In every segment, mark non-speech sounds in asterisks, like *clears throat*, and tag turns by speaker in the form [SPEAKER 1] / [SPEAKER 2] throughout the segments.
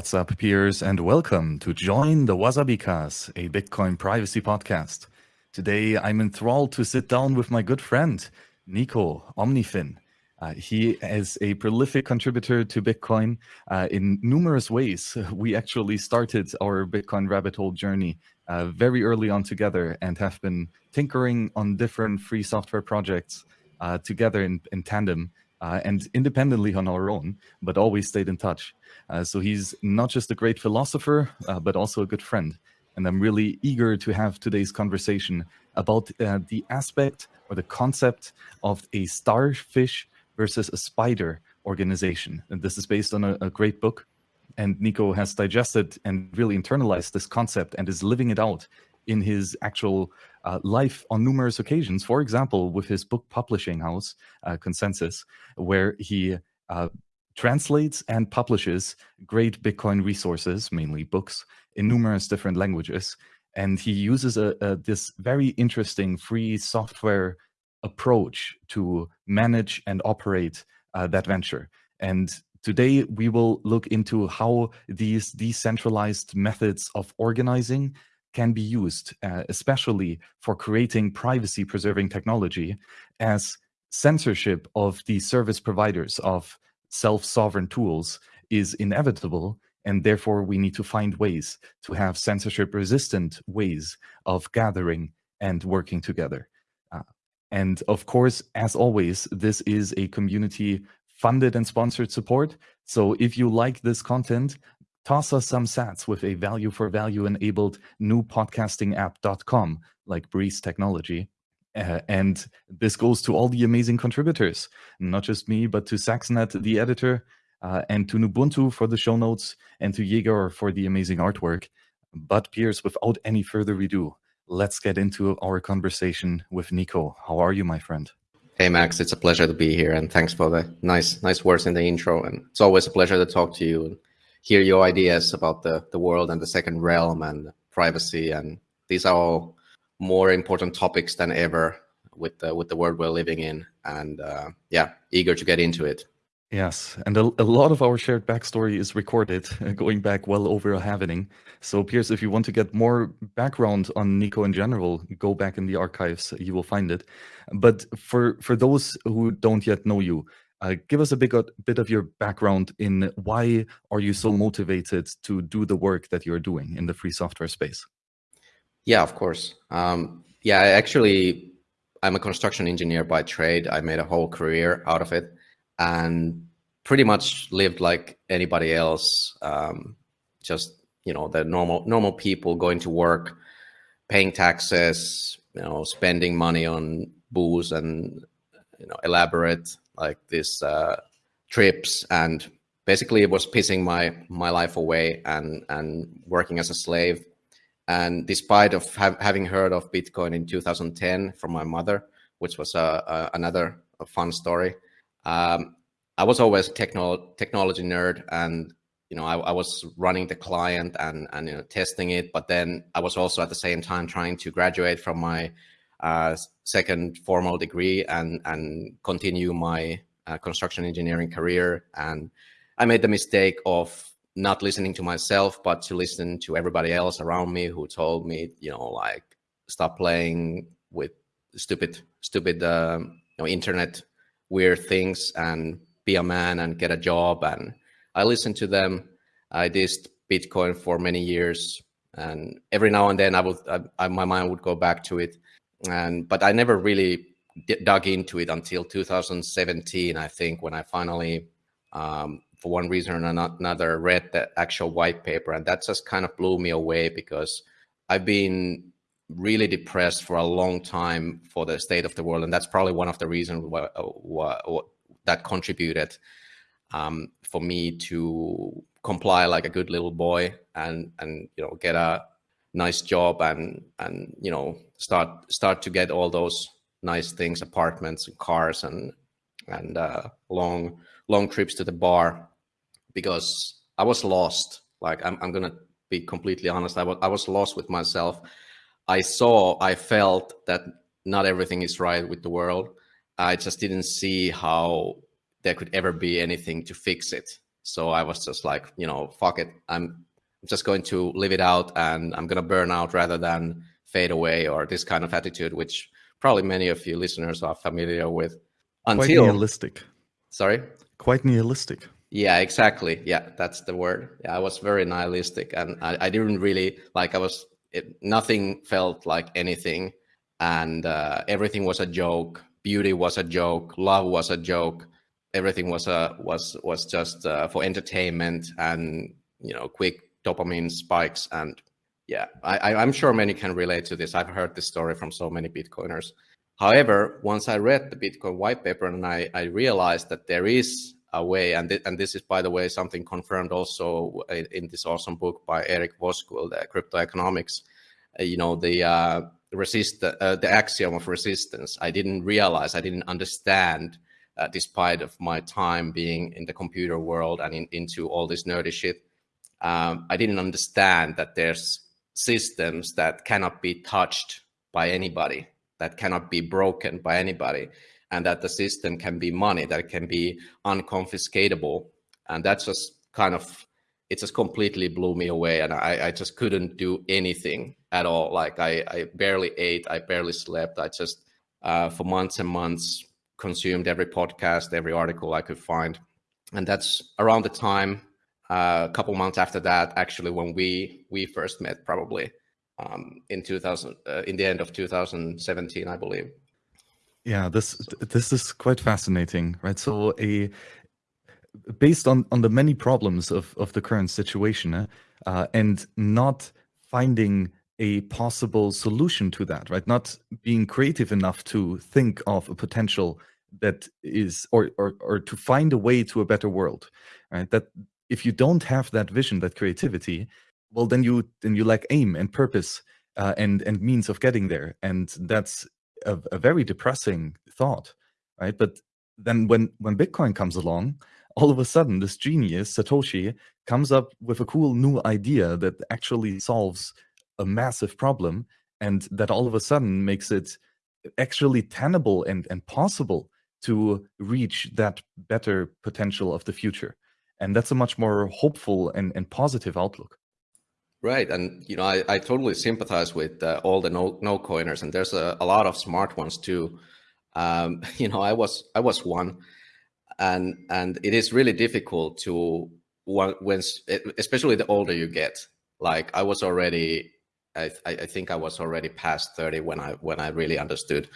[SPEAKER 1] What's up, peers, and welcome to Join the Wasabi Cast, a Bitcoin privacy podcast. Today, I'm enthralled to sit down with my good friend, Nico Omnifin. Uh, he is a prolific contributor to Bitcoin uh, in numerous ways. We actually started our Bitcoin rabbit hole journey uh, very early on together and have been tinkering on different free software projects uh, together in, in tandem uh, and independently on our own, but always stayed in touch. Uh, so he's not just a great philosopher, uh, but also a good friend. And I'm really eager to have today's conversation about uh, the aspect or the concept of a starfish versus a spider organization. And this is based on a, a great book. And Nico has digested and really internalized this concept and is living it out in his actual uh, life on numerous occasions. For example, with his book publishing house, uh, Konsensus, where he uh, translates and publishes great Bitcoin resources, mainly books, in numerous different languages. And he uses a, a, this very interesting free software approach to manage and operate uh, that venture. And today we will look into how these decentralized methods of organizing can be used, uh, especially for creating privacy preserving technology as censorship of the service providers of self-sovereign tools is inevitable and therefore we need to find ways to have censorship resistant ways of gathering and working together. Uh, and of course, as always, this is a community funded and sponsored support. So if you like this content, toss us some sats with a value for value enabled new podcasting app.com like Breez Technology. Uh, and this goes to all the amazing contributors, not just me, but to Saxnet, the editor, uh, and to Ubuntu for the show notes, and to Jaeger for the amazing artwork. But Piers, without any further ado, let's get into our conversation with Nico. How are you, my friend?
[SPEAKER 2] Hey Max, it's a pleasure to be here, and thanks for the nice, nice words in the intro. And it's always a pleasure to talk to you hear your ideas about the, the world and the second realm and privacy. And these are all more important topics than ever with the, with the world we're living in. And uh, yeah, eager to get into it.
[SPEAKER 1] Yes, and a, a, lot of our shared backstory is recorded, *laughs* going back well over a halvening. So, Piers, if you want to get more background on Nico in general, go back in the archives; you will find it. But for for those who don't yet know you, uh, give us a big, bit of your background in why are you so motivated to do the work that you're doing in the free software space?
[SPEAKER 2] Yeah, of course. Um, yeah, I actually, I'm a construction engineer by trade. I made a whole career out of it and pretty much lived like anybody else. Um, just, you know, the normal, normal people going to work, paying taxes, you know, spending money on booze and, you know, elaborate like these uh, trips and basically it was pissing my my life away and and working as a slave. And despite of ha having heard of bitcoin in 2010 from my mother which was a, a another a fun story um, i was always a techno technology nerd and you know I, I, was running the client and and you know testing it. But then i was also at the same time trying to graduate from my uh, second formal degree and and continue my uh, construction engineering career. And I made the mistake of not listening to myself, but to listen to everybody else around me who told me, you know, like stop playing with stupid, stupid, um, you know, internet weird things and be a man and get a job. And I listened to them. I did Bitcoin for many years, and every now and then I would, I, I, my mind would go back to it and but I never really dug into it until 2017, I think, when I finally, um, for one reason or another, read the actual white paper, and that just kind of blew me away because I've been really depressed for a long time for the state of the world, and that's probably one of the reasons why, why, why that contributed um, for me to comply like a good little boy and and you know get a nice job and and you know start start to get all those nice things apartments and cars and and uh, long long trips to the bar because i was lost. Like i'm, I'm gonna be completely honest. I was, I was lost with myself. I saw i felt that not everything is right with the world. I just didn't see how there could ever be anything to fix it. So I was just like, you know, fuck it. I'm just going to live it out and I'm to burn out rather than fade away or this kind of attitude, which probably many of you listeners are familiar with.
[SPEAKER 1] Until, Quite nihilistic.
[SPEAKER 2] Sorry?
[SPEAKER 1] Quite nihilistic.
[SPEAKER 2] Yeah, exactly. Yeah, that's the word. Yeah, I was very nihilistic and I, I didn't really like, I was, it, nothing felt like anything. And uh, everything was a joke. Beauty was a joke. Love was a joke. Everything was a was was just uh, for entertainment and you know quick dopamine spikes and yeah, I, I'm sure many can relate to this. I've heard this story from so many Bitcoiners. However, once I read the Bitcoin white paper and I, I realized that there is a way, and, th and this is, by the way, something confirmed also in, in this awesome book by Eric Voskuil, the Crypto Economics, uh, you know, the uh, resist uh, the axiom of resistance. I didn't realize, I didn't understand, uh, despite of my time being in the computer world and in, into all this nerdy shit, um, I didn't understand that there's systems that cannot be touched by anybody, that cannot be broken by anybody, and that the system can be money, that can be unconfiscatable. And that's just kind of, it just completely blew me away. And I, I just couldn't do anything at all. Like I, I barely ate, I barely slept. I just, uh, for months and months, consumed every podcast, every article I could find. And that's around the time uh, a couple months after that, actually, when we we first met, probably um, in 2000, uh, in the end of 2017, I believe.
[SPEAKER 1] Yeah, this this is quite fascinating, right? So a based on on the many problems of of the current situation, uh, and not finding a possible solution to that, right? Not being creative enough to think of a potential that is or or or to find a way to a better world, right? That if you don't have that vision, that creativity, well, then you then you lack aim and purpose uh, and and means of getting there, and that's a, a very depressing thought, right? But then when when Bitcoin comes along, all of a sudden this genius Satoshi comes up with a cool new idea that actually solves a massive problem, and that all of a sudden makes it actually tenable and and possible to reach that better potential of the future and that's a much more hopeful and, and positive outlook.
[SPEAKER 2] Right and you know i, I totally sympathize with uh, all the no no coiners and there's a, a lot of smart ones too. Um, *laughs* you know i was i was one and and it is really difficult to when especially the older you get. Like i was already i i think i was already past 30 when i when i really understood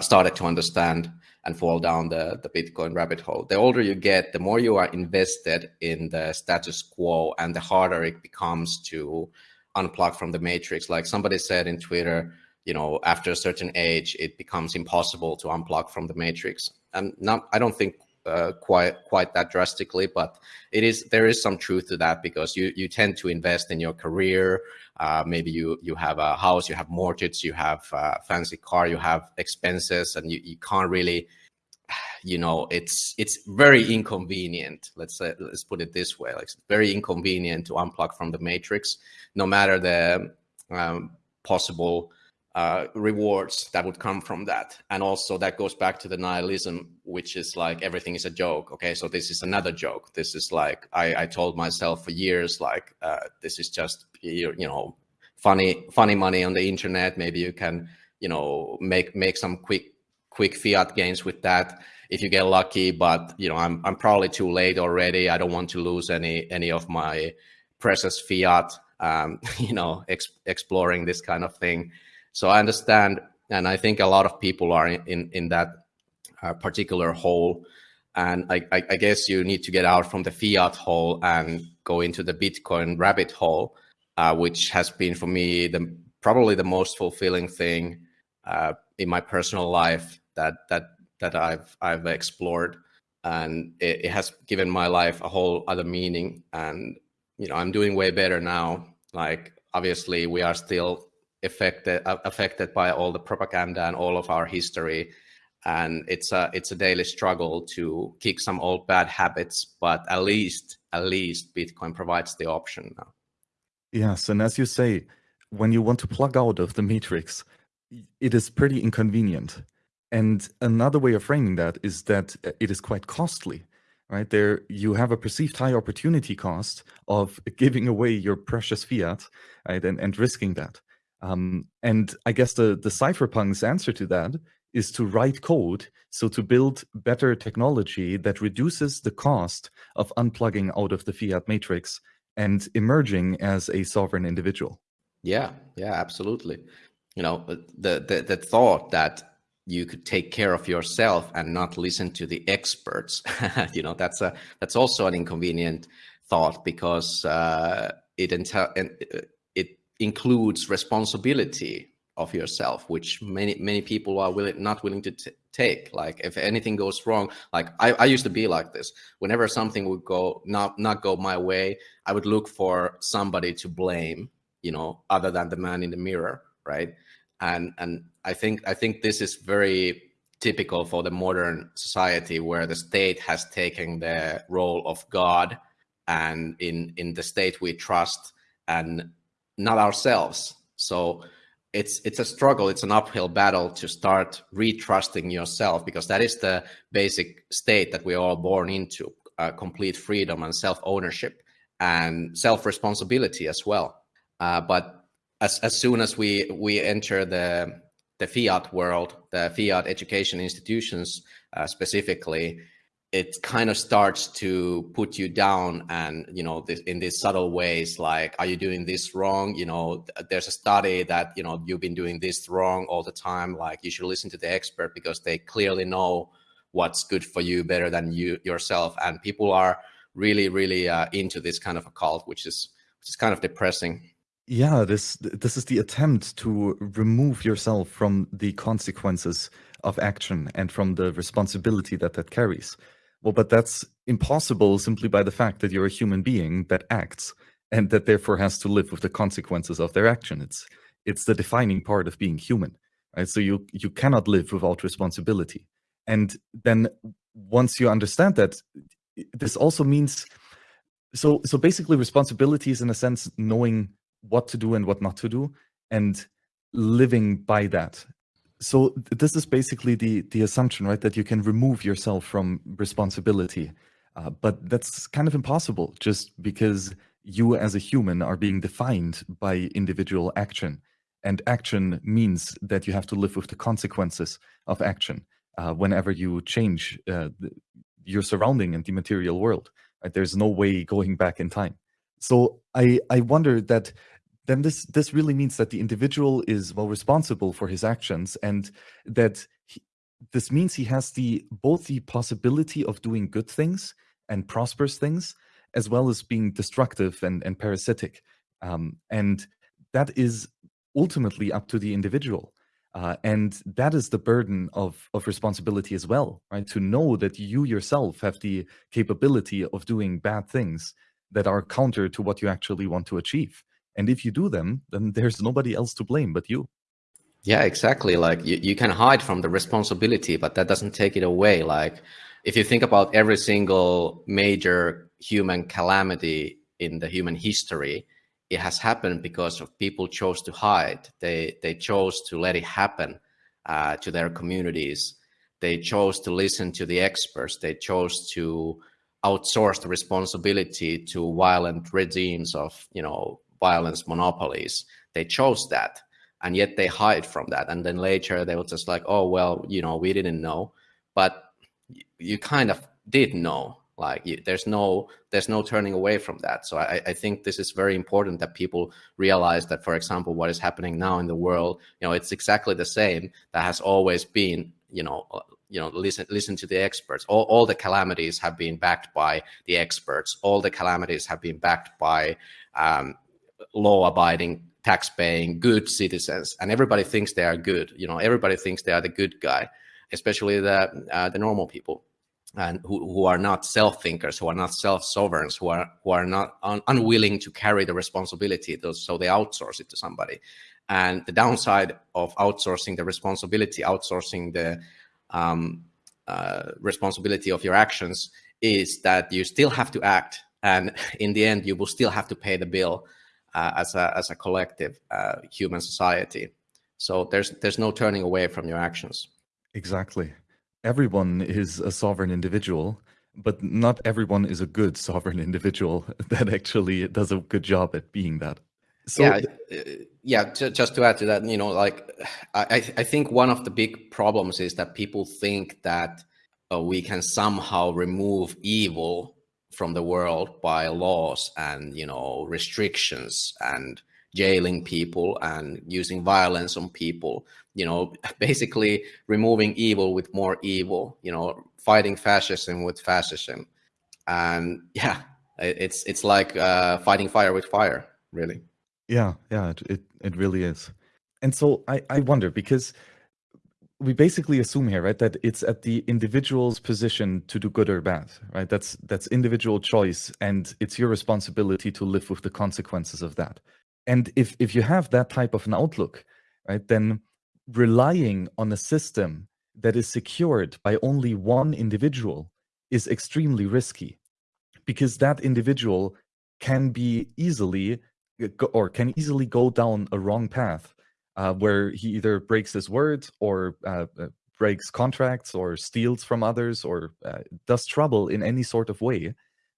[SPEAKER 2] started to understand and fall down the, the Bitcoin rabbit hole. The older you get, the more you are invested in the status quo and the harder it becomes to unplug from the matrix. Like somebody said in Twitter, you know, after a certain age, it becomes impossible to unplug from the matrix. And not, I don't think uh, quite quite that drastically, but it is there is some truth to that because you you tend to invest in your career. Uh, maybe you you have a house, you have mortgage, you have a fancy car, you have expenses, and you, you can't really, you know, it's it's very inconvenient. Let's say let's put it this way, like it's very inconvenient to unplug from the matrix, no matter the um, possible uh, rewards that would come from that. And also that goes back to the nihilism, which is like everything is a joke. Okay, so this is another joke. This is like I, I told myself for years, like uh, this is just you know funny funny money on the internet. Maybe you can you know make make some quick quick fiat gains with that if you get lucky. But you know I'm I'm probably too late already. I don't want to lose any any of my precious fiat. Um, *laughs* you know, ex exploring this kind of thing. So I understand, and I think a lot of people are in in that uh, particular hole. And I, I, I, guess you need to get out from the fiat hole and go into the Bitcoin rabbit hole, uh, which has been for me the probably the most fulfilling thing uh, in my personal life that that that I've I've explored, and it, it has given my life a whole other meaning. And you know, I'm doing way better now. Like obviously, we are still affected uh, affected by all the propaganda and all of our history and it's a it's a daily struggle to kick some old bad habits but at least at least bitcoin provides the option now
[SPEAKER 1] yes and as you say when you want to plug out of the matrix it is pretty inconvenient and another way of framing that is that it is quite costly right? There you have a perceived high opportunity cost of *laughs* giving away your precious fiat, right, and, and risking that. Um, and I guess the the cypherpunks answer to that is to write code, so to build better technology that reduces the cost of unplugging out of the fiat matrix and emerging as a sovereign individual.
[SPEAKER 2] Yeah, yeah, absolutely. You know, the the, the thought that you could take care of yourself and not listen to the experts *laughs* you know that's a that's also an inconvenient thought because uh, it uh, it includes responsibility of yourself which many many people are willing not willing to take. Like if anything goes wrong like I, I used to be like this. Whenever something would go not not go my way i would look for somebody to blame you know other than the man in the mirror right? And and I think I think this is very typical for the modern society where the state has taken the role of God and in in the state we trust and not ourselves. So it's it's a struggle it's an uphill battle to start retrusting yourself because that is the basic state that we're all born into uh, complete freedom and self-ownership and self-responsibility as well. Uh, but as as soon as we we enter the the fiat world, the fiat education institutions uh, specifically, it kind of starts to put you down and you know this, in these subtle ways like are you doing this wrong? You know there's a study that you know you've been doing this wrong all the time like you should listen to the expert because they clearly know what's good for you better than you yourself. And people are really really uh, into this kind of a cult which is which is kind of depressing.
[SPEAKER 1] Yeah, this this is the attempt to remove yourself from the consequences of action and from the responsibility that that carries. Well, but that's impossible simply by the fact that you're a human being that acts and that therefore has to live with the consequences of their action. It's it's the defining part of being human, right? So you you cannot live without responsibility. And then once you understand that, this also means so so basically responsibility is in a sense knowing what to do and what not to do and living by that so this is basically the the assumption right that you can remove yourself from responsibility. Uh, but that's kind of impossible just because you as a human are being defined by individual action. And action means that you have to live with the consequences of action uh, whenever you change uh, the, your surrounding and the material world right? there's no way going back in time. So I I wonder that then this this really means that the individual is well responsible for his actions and that he, this means he has the both the possibility of doing good things and prosperous things as well as being destructive and, and parasitic. Um, and that is ultimately up to the individual. Uh, and that is the burden of of responsibility as well right? To know that you yourself have the capability of doing bad things that are counter to what you actually want to achieve. And if you do them, then there's nobody else to blame but you.
[SPEAKER 2] Yeah, exactly. Like you, you can hide from the responsibility, but that doesn't take it away. Like if you think about every single major human calamity in the human history, it has happened because of people chose to hide. They they chose to let it happen uh, to their communities. They chose to listen to the experts. They chose to outsource the responsibility to violent regimes of you know violence monopolies. They chose that and yet they hide from that. And then later they were just like oh well you know we didn't know. But you kind of did know like you, there's no there's no turning away from that. So I, I think this is very important that people realize that for example what is happening now in the world you know it's exactly the same that has always been you know you know listen listen to the experts. All, all the calamities have been backed by the experts. All the calamities have been backed by um, law abiding tax paying good citizens and everybody thinks they are good you know everybody thinks they are the good guy especially the uh, the normal people and who, who are not self thinkers who are not self sovereigns who are who are not un unwilling to carry the responsibility so they outsource it to somebody. And the downside of outsourcing the responsibility outsourcing the um, uh, responsibility of your actions is that you still have to act and *laughs* in the end you will still have to pay the bill as a as a collective uh, human society so there's there's no turning away from your actions
[SPEAKER 1] exactly everyone is a sovereign individual but not everyone is a good sovereign *laughs* individual that actually does a good job at being that.
[SPEAKER 2] So, yeah, uh, yeah. Just to add to that, you know, like I, I think one of the big problems is that people think that uh, we can somehow remove evil from the world by laws and you know restrictions and jailing people and using violence on people you know *laughs* basically removing evil with more evil you know fighting fascism with fascism. And *laughs* yeah it's it's like uh, fighting fire with fire really.
[SPEAKER 1] Yeah yeah it, it, it really is. And so i i wonder because we basically assume here, right, that it's at the individual's position to do good or bad, right? That's that's individual choice, and it's your responsibility to live with the consequences of that. And if if you have that type of an outlook, right, then relying on a system that is secured by only one individual is extremely risky, because that individual can be easily or can easily go down a wrong path uh, where he either breaks his word or uh, uh, breaks contracts or steals from others or uh, does trouble in any sort of way,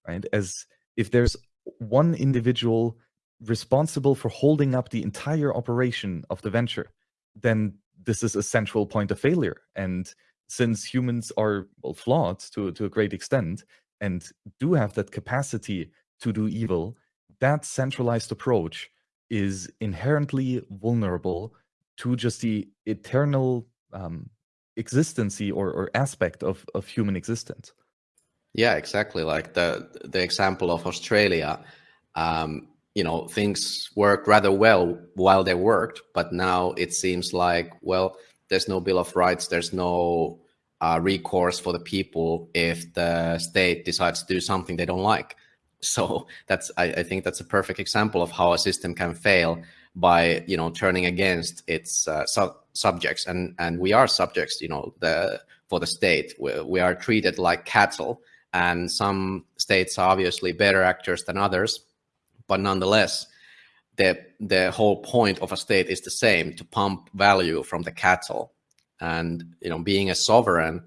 [SPEAKER 1] right? As if there's one individual responsible for holding up the entire operation of the venture, then this is a central point of failure. And since humans are well, flawed to, to a great extent and do have that capacity to do evil, that centralized approach is inherently vulnerable to just the eternal um, existency or, or aspect of, of human existence.
[SPEAKER 2] Yeah, exactly. Like the the example of Australia, um, you know, things worked rather well while they worked, but now it seems like well, there's no Bill of Rights, there's no uh, recourse for the people if the state decides to do something they don't like. So *laughs* that's I, I, think that's a perfect example of how a system can fail by you know turning against its uh, su subjects. And and we are subjects you know the for the state. We, we are treated like cattle and some states are obviously better actors than others. But nonetheless the the whole point of a state is the same to pump value from the cattle. And you know being a sovereign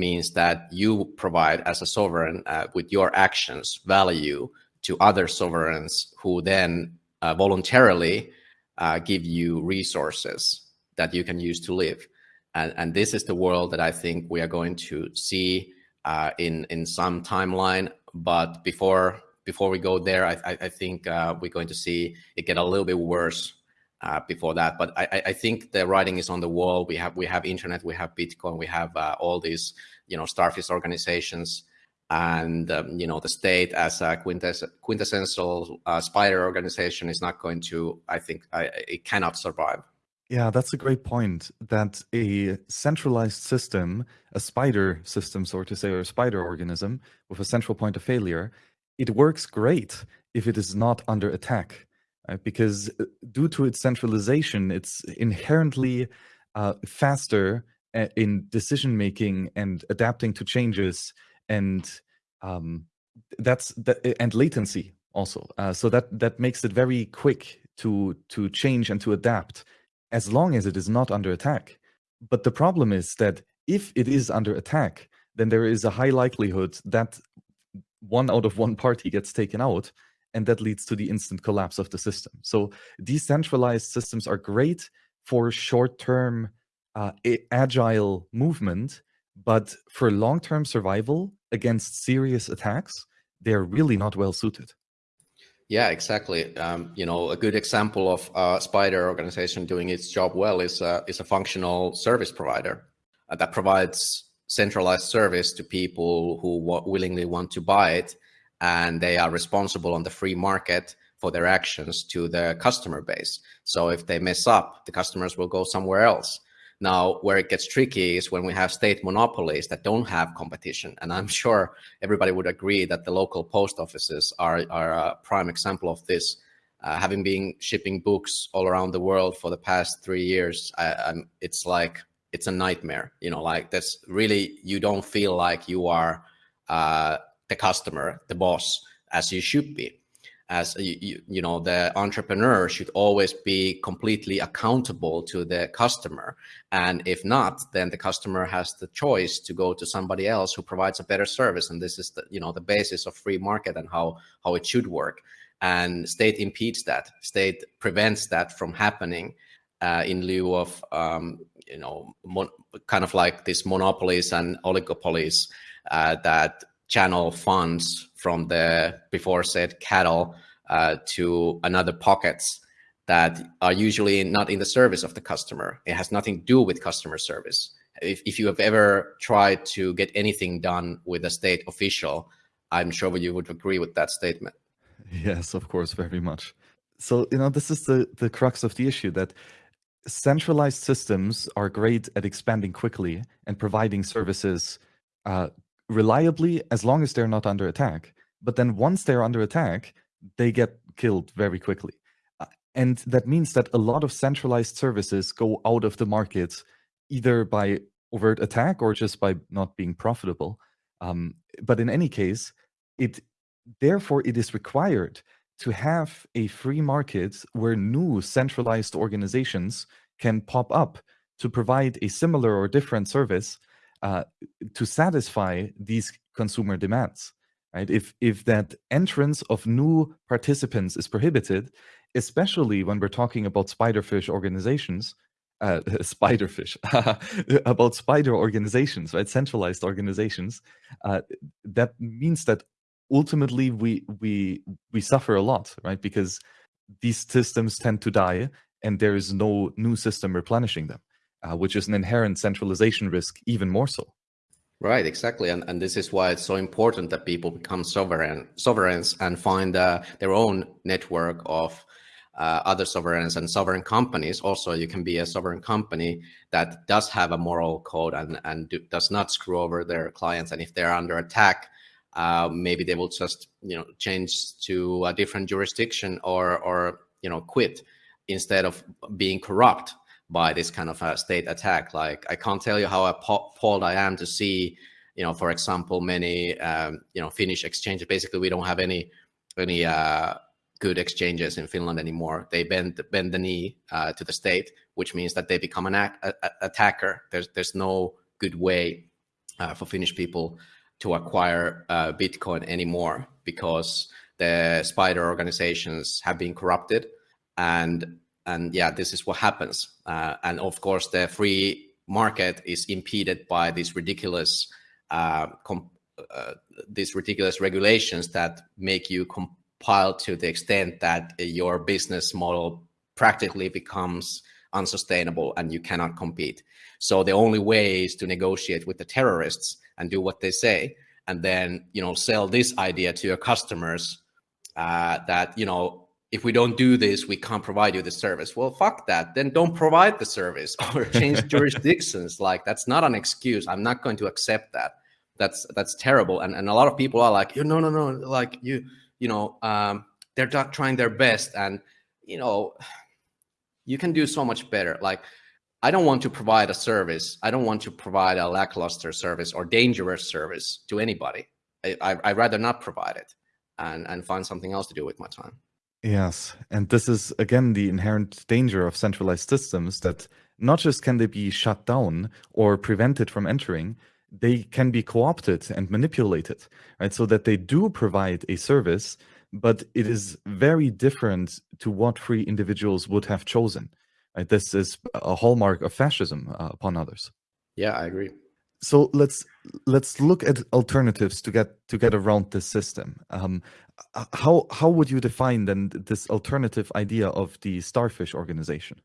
[SPEAKER 2] means that you provide as a sovereign uh, with your actions value to other sovereigns who then uh, voluntarily uh, give you resources that you can use to live. And, and, this is the world that I think we are going to see uh, in in some timeline. But before before we go there, I, I think uh, we're going to see it get a little bit worse uh, before that. But I, I, think the writing is on the wall. We have we have internet, we have Bitcoin, we have uh, all these you know starfish organizations, and um, you know the state as a quintess quintessential uh, spider organization is not going to. I think I, it cannot survive.
[SPEAKER 1] Yeah, that's a great point. That a centralized system, a spider system, so to say, or a spider organism with a central point of failure, it works great if it is not under attack right? because uh, due to its centralization, it's inherently uh, faster uh, in decision making and adapting to changes, and um, that's that, and latency also. Uh, so that that makes it very quick to to change and to adapt, as long as it is not under attack. But the problem is that if it is under attack, then there is a high likelihood that one out of one party gets taken out and that leads to the instant collapse of the system. So decentralized systems are great for short-term uh, agile movement, but for long-term survival against serious attacks, they're really not well suited.
[SPEAKER 2] Yeah, exactly. Um, you know, a good example of a spider organization doing its job well is a, is a functional service provider uh, that provides centralized service to people who willingly want to buy it and they are responsible on the free market for their actions to the customer base. So if they mess up, the customers will go somewhere else. Now, where it gets tricky is when we have state monopolies that don't have competition. And I'm *laughs* sure everybody would agree that the local post offices are, are a prime example of this. Uh, having been shipping books all around the world for the past three years, I, it's like, it's a nightmare. You know, like that's really, you don't feel like you are uh, the customer, the boss, as you should be. as you, you, know the entrepreneur should always be completely accountable to the customer. And if not then the customer has the choice to go to somebody else who provides a better service. And this is the you know the basis of free market and how how it should work. And state impedes that. State prevents that from happening uh, in lieu of um, you know kind of like these monopolies and oligopolies uh, that channel funds from the before said cattle uh, to another pockets that are usually not in the service of the customer. It has nothing to do with customer service. If, if you have ever tried to get anything done with a state official, I'm sure you would agree with that statement. *laughs*
[SPEAKER 1] Yes, of course, very much. So, you know, this is the, the crux of the issue that centralized systems are great at expanding quickly and providing services uh, reliably as long as they're not under attack. But then once they're under attack, they get killed very quickly. Uh, and that means that a lot of centralized services go out of the market either by overt attack or just by not being profitable. Um, but in any case, it therefore it is required to have a free market where new centralized organizations can pop up to provide a similar or different service uh, to satisfy these consumer demands right? If if that entrance of new participants is prohibited especially when we're talking about spiderfish organizations uh, *laughs* spiderfish *laughs* about spider organizations right? Centralized organizations uh, that means that ultimately we we we suffer a lot right? Because these systems tend to die and there is no new system replenishing them uh, which is an inherent centralization risk even more so
[SPEAKER 2] Right, exactly, and and this is why it's so important that people become sovereign sovereigns and find uh, their own network of uh, other sovereigns and sovereign companies. Also, you can be a sovereign company that does have a moral code and and do, does not screw over their clients. And if they're under attack, uh, maybe they will just you know change to a different jurisdiction or or you know quit instead of being corrupt by this kind of state attack. Like I can't tell you how appalled I am to see, you know, for example, many um, you know Finnish exchanges. Basically, we don't have any any uh, good exchanges in Finland anymore. They bend bend the knee uh, to the state, which means that they become an a, a, attacker. There's there's no good way uh, for Finnish people to acquire uh, Bitcoin anymore because the spider organizations have been corrupted and and yeah, this is what happens. Uh, and of course, the free market is impeded by these ridiculous, uh, uh, these ridiculous regulations that make you compile to the extent that your business model practically becomes unsustainable and you cannot compete. So the only way is to negotiate with the terrorists and do what they say, and then you know sell this idea to your customers uh, that you know if we don't do this, we can't provide you the service. Well, fuck that. Then don't provide the service *laughs* or change jurisdictions. Like that's not an excuse. I'm not going to accept that. That's that's terrible. And and a lot of people are like, no, no, no. Like you, you know, um, they're not trying their best, and you know, you can do so much better. Like I don't want to provide a service. I don't want to provide a lackluster service or dangerous service to anybody. I, I, I'd rather not provide it and and find something else to do with my time.
[SPEAKER 1] Yes, and this is again the inherent danger of centralized systems that not just can they be shut down or prevented from entering, they can be co-opted and manipulated, right? So that they do provide a service, but it is very different to what free individuals would have chosen. Right? This is a hallmark of fascism uh, upon others.
[SPEAKER 2] Yeah, I agree
[SPEAKER 1] so let's let's look at alternatives to get to get around this system. Um, how how would you define then this alternative idea of the starfish organization?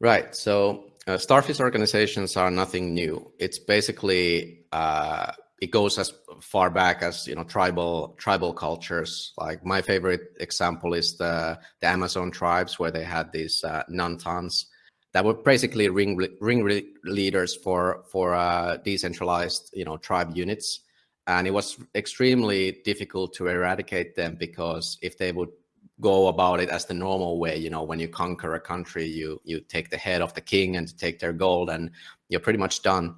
[SPEAKER 2] Right. So uh, starfish organizations are nothing new. It's basically uh, it goes as far back as you know tribal tribal cultures. Like my favorite example is the the Amazon tribes where they had these uh, Nantans that were basically ring ring leaders for for uh, decentralized you know tribe units, and it was extremely difficult to eradicate them because if they would go about it as the normal way, you know, when you conquer a country, you you take the head of the king and take their gold, and you're pretty much done.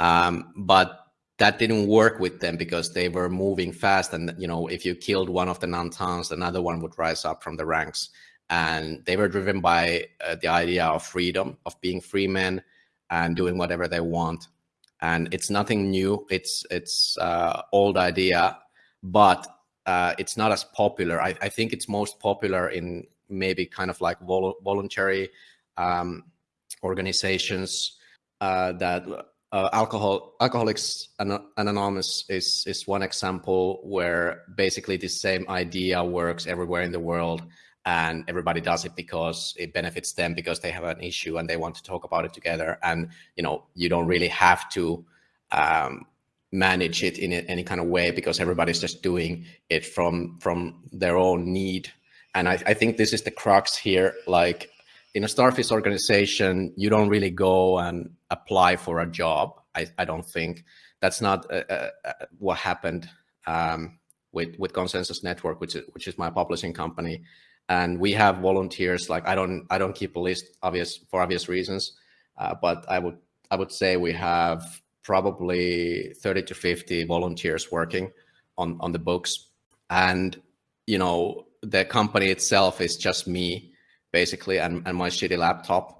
[SPEAKER 2] Um, but that didn't work with them because they were moving fast and you know if you killed one of the Nantans another one would rise up from the ranks and they were driven by uh, the idea of freedom of being free men and doing whatever they want. And it's nothing new. It's it's uh, old idea but uh, it's not as popular. I, I, think it's most popular in maybe kind of like vol voluntary um, organizations uh, that uh, alcohol alcoholics anonymous is is one example where basically the same idea works everywhere in the world and everybody does it because it benefits them because they have an issue and they want to talk about it together. And you know you don't really have to um, manage it in any kind of way because everybody's just doing it from from their own need. And I, I think this is the crux here. Like in a starfish organization you don't really go and apply for a job i, I don't think. That's not uh, uh, uh, what happened um, with with Konsensus Network which is which is my publishing company and we have volunteers like i don't i don't keep a list obvious for obvious reasons. Uh, but i would i would say we have probably 30 to 50 volunteers working on on the books. And you know the company itself is just me basically and, and my shitty laptop.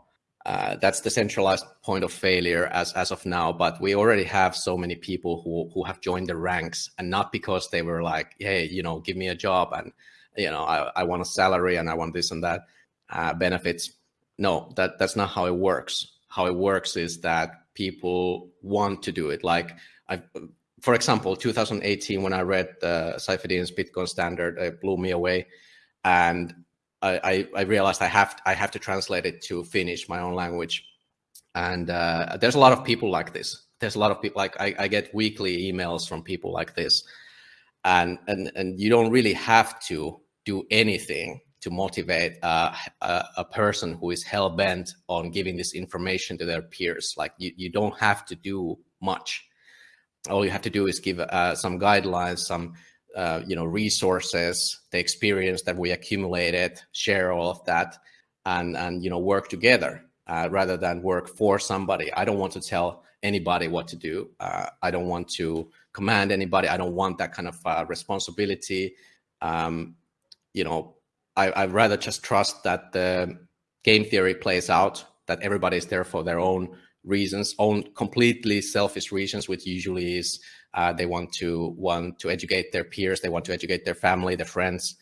[SPEAKER 2] Uh, that's the centralized point of failure as as of now but we already have so many people who who have joined the ranks and not because they were like hey you know give me a job and you know i, I want a salary and i want this and that uh, benefits. No that that's not how it works. How it works is that people want to do it. Like i for example 2018 when i read uh, bitcoin standard it blew me away. And I, I realized I have I have to translate it to Finnish, my own language. And uh, there's a lot of people like this. There's a lot of people like I, I get weekly emails from people like this, and and and you don't really have to do anything to motivate uh, a, a, person who is hell bent on giving this information to their peers. Like you, you don't have to do much. All you have to do is give uh, some guidelines, some uh, you know, resources, the experience that we accumulated, share all of that, and and you know, work together uh, rather than work for somebody. I don't want to tell anybody what to do. Uh, I don't want to command anybody. I don't want that kind of uh, responsibility. Um, you know, I, I'd rather just trust that the game theory plays out, that everybody is there for their own reasons, own completely selfish reasons, which usually is uh, they want to want to educate their peers. They want to educate their family, their friends.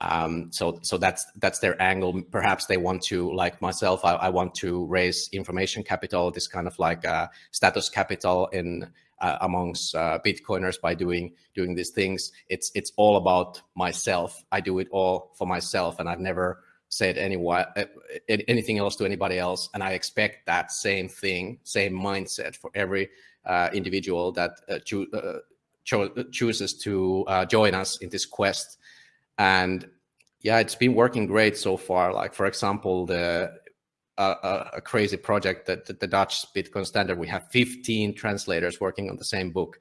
[SPEAKER 2] Um, so so that's that's their angle. Perhaps they want to, like myself, I, I want to raise information capital, this kind of like uh, status capital in uh, amongst uh, Bitcoiners by doing doing these things. It's it's all about myself. I do it all for myself, and I've never said anyone uh, anything else to anybody else. And I expect that same thing, same mindset for every uh, individual that uh, cho uh, cho chooses to join us in this quest. And yeah, it's been working great so far. Like for example, the uh, a, crazy project that, that, the Dutch Bitcoin standard, we have 15 translators working on the same book,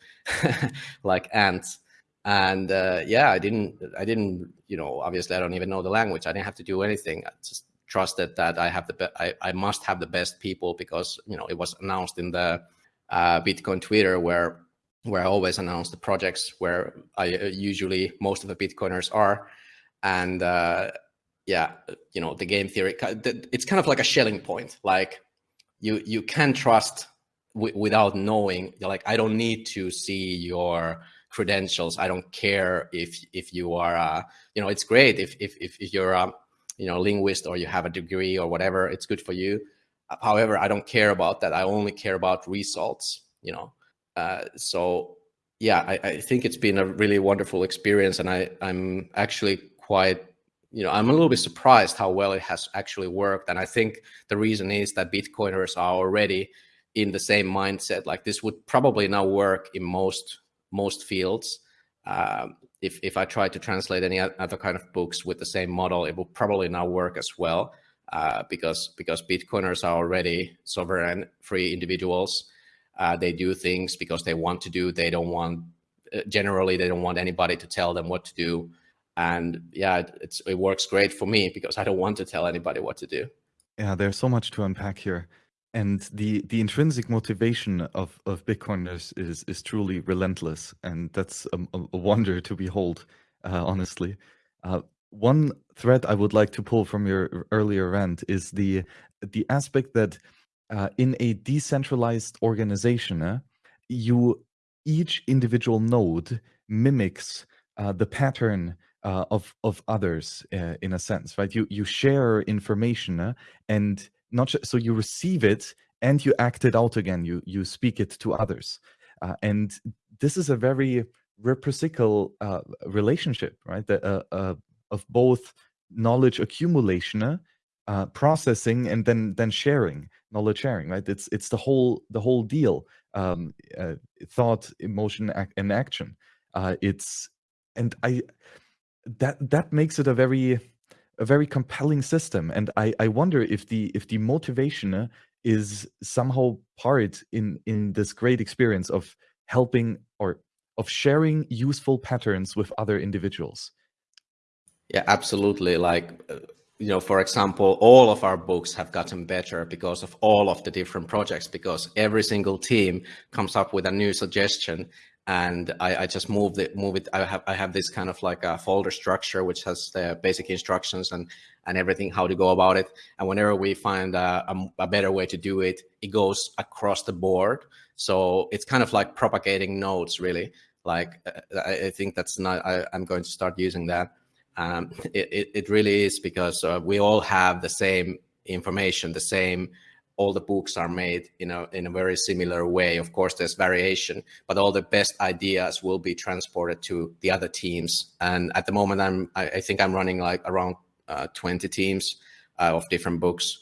[SPEAKER 2] *laughs* like ants. And uh, yeah, I didn't, I didn't, you know, obviously I don't even know the language. I didn't have to do anything. I just trusted that I have the, I, I must have the best people because, you know, it was announced in the uh, Bitcoin Twitter where where I always announce the projects where I uh, usually most of the Bitcoiners are, and uh, yeah, you know the game theory. It's kind of like a Schelling point. Like you you can trust without knowing. You're Like I don't need to see your credentials. I don't care if if you are. Uh, you know, it's great if if if you're a you know linguist or you have a degree or whatever. It's good for you However, I don't care about that. I only care about results, you know. Uh, so yeah, I, I, think it's been a really wonderful experience, and I I'm actually quite you know I'm a little bit surprised how well it has actually worked, and I think the reason is that Bitcoiners are already in the same mindset. Like this would probably now work in most most fields. Um, if if I try to translate any other kind of books with the same model, it will probably now work as well uh, because because Bitcoiners are already sovereign, free individuals. Uh, they do things because they want to do. They don't want uh, generally they don't want anybody to tell them what to do. And yeah, it's it works great for me because I don't want to tell anybody what to do.
[SPEAKER 1] Yeah, there's so much to unpack here. and the the intrinsic motivation of of bitcoiners is is truly relentless and that's a, a wonder to behold uh, honestly uh, one thread i would like to pull from your earlier rant is the the aspect that uh, in a decentralized organization uh, you each individual node mimics uh, the pattern uh, of of others in a sense right you you share information and not so you receive it and you act it out again. You you speak it to others, uh, and this is a very reciprocal uh, relationship, right? The, uh, uh of both knowledge accumulation, uh, processing, and then then sharing, knowledge sharing, right? It's it's the whole the whole deal. Um, uh, thought, emotion, and action. Uh, it's and I that that makes it a very a very compelling system. And i i wonder if the if the motivation uh, is somehow part in in this great experience of helping or of sharing useful patterns with other individuals.
[SPEAKER 2] Yeah absolutely. Like uh, you know for example all of our books have gotten better because of all of the different projects because every single team comes up with a new suggestion and I, I, just move it move it I have I have this kind of like a folder structure which has the basic instructions and and everything how to go about it. And whenever we find a, a, a, better way to do it it goes across the board. So it's kind of like propagating nodes really. Like uh, I, think that's not I, am going to start using that. Um, *laughs* it, it, it really is because uh, we all have the same information the same all the books are made in a in a very similar way. Of course, there's variation, but all the best ideas will be transported to the other teams. And at the moment, I'm I, I think I'm running like around uh, 20 teams uh, of different books,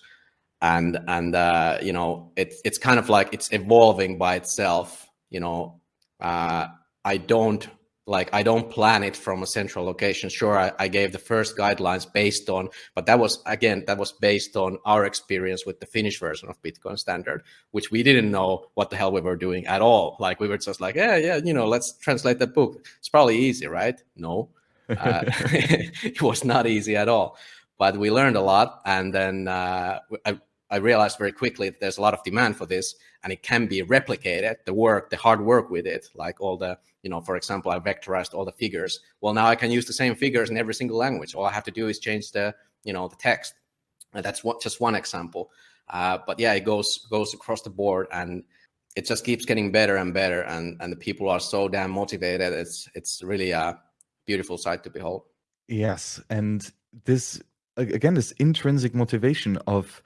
[SPEAKER 2] and and uh, you know it's it's kind of like it's evolving by itself. You know, uh, I don't like I don't plan it from a central location. Sure, I, I, gave the first guidelines based on, but that was again that was based on our experience with the Finnish version of Bitcoin Standard, which we didn't know what the hell we were doing at all. Like we were just like, yeah, yeah, you know, let's translate that book. It's probably easy, right? No, uh, *laughs* it was not easy at all. But we learned a lot, and then uh, I, I realized very quickly that there's a lot of demand for this and it can be replicated, the work, the hard work with it, like all the, you know, for example, I vectorized all the figures. Well, now I can use the same figures in every single language. All I have to do is change the, you know, the text. And that's what, just one example. Uh, but yeah, it goes goes across the board and it just keeps getting better and better. And and the people are so damn motivated. It's it's really a beautiful sight to behold.
[SPEAKER 1] Yes, and this again, this intrinsic motivation of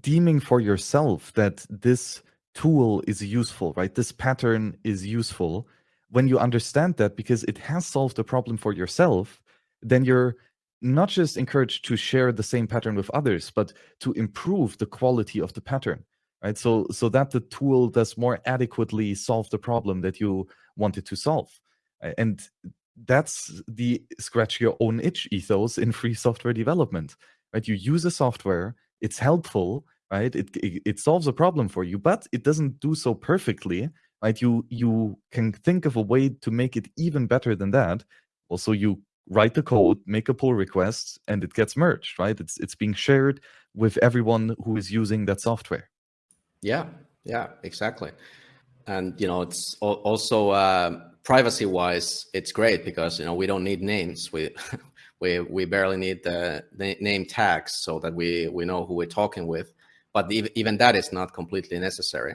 [SPEAKER 1] deeming for yourself that this tool is useful, right? This pattern is useful. When you understand that because it has solved a problem for yourself, then you're not just encouraged to share the same pattern with others, but to improve the quality of the pattern, right? So, so that the tool does more adequately solve the problem that you wanted to solve. And that's the scratch your own itch ethos in free software development, right? You use a software, it's helpful, right? It, it, it solves a problem for you, but it doesn't do so perfectly, right? You you can think of a way to make it even better than that. Also, you write the code, make a pull request, and it gets merged, right? It's it's being shared with everyone who is using that software.
[SPEAKER 2] Yeah, yeah, exactly. And you know, it's also uh, privacy-wise, it's great because you know we don't need names. We *laughs* we we barely need the, name tags so that we we know who we're talking with but even that is not completely necessary.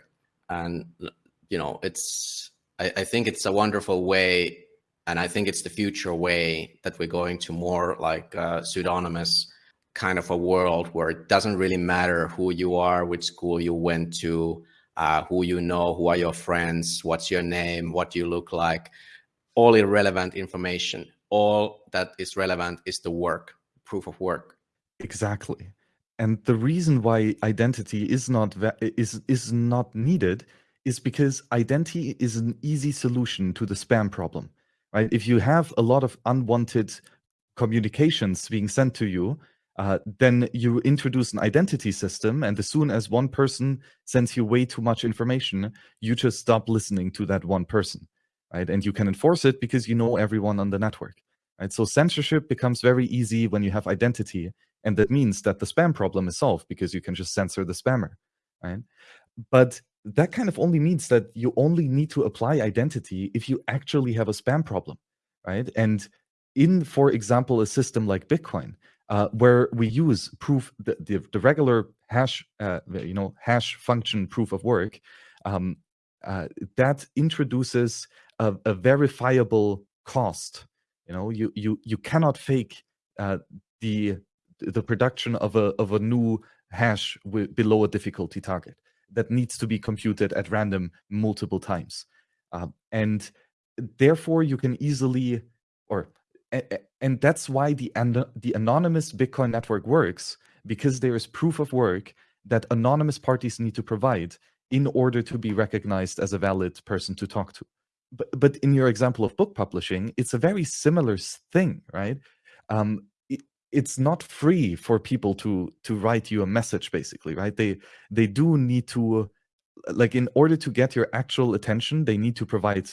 [SPEAKER 2] And you know, it's I, I think it's a wonderful way, and I think it's the future way that we're going to more like a pseudonymous kind of a world where it doesn't really matter who you are, which school you went to, uh, who you know, who are your friends, what's your name, what you look like, all irrelevant information. All that is relevant is the work, proof of work.
[SPEAKER 1] Exactly. And the reason why identity is not is is not needed is because identity is an easy solution to the spam problem, right? If you have a lot of unwanted communications being sent to you, uh, then you introduce an identity system, and as soon as one person sends you way too much information, you just stop listening to that one person, right? And you can enforce it because you know everyone on the network, right? So censorship becomes very easy when you have identity, and that means that the spam problem is solved because you can just censor the spammer. right? But that kind of only means that you only need to apply identity if you actually have a spam problem, right? And in, for example, a system like Bitcoin, uh, where we use proof the, the, the regular hash, uh, you know, hash function proof of work, um, uh, that introduces a, a, verifiable cost. You know, you you you cannot fake uh, the the production of a of a new hash below a difficulty target that needs to be computed at random multiple times. Uh, and therefore, you can easily, or and that's why the the anonymous Bitcoin network works because there is proof of work that anonymous parties need to provide in order to be recognized as a valid person to talk to. But, but in your example of book publishing, it's a very similar thing, right? Um, it's not free for people to to write you a message basically right they they do need to like in order to get your actual attention they need to provide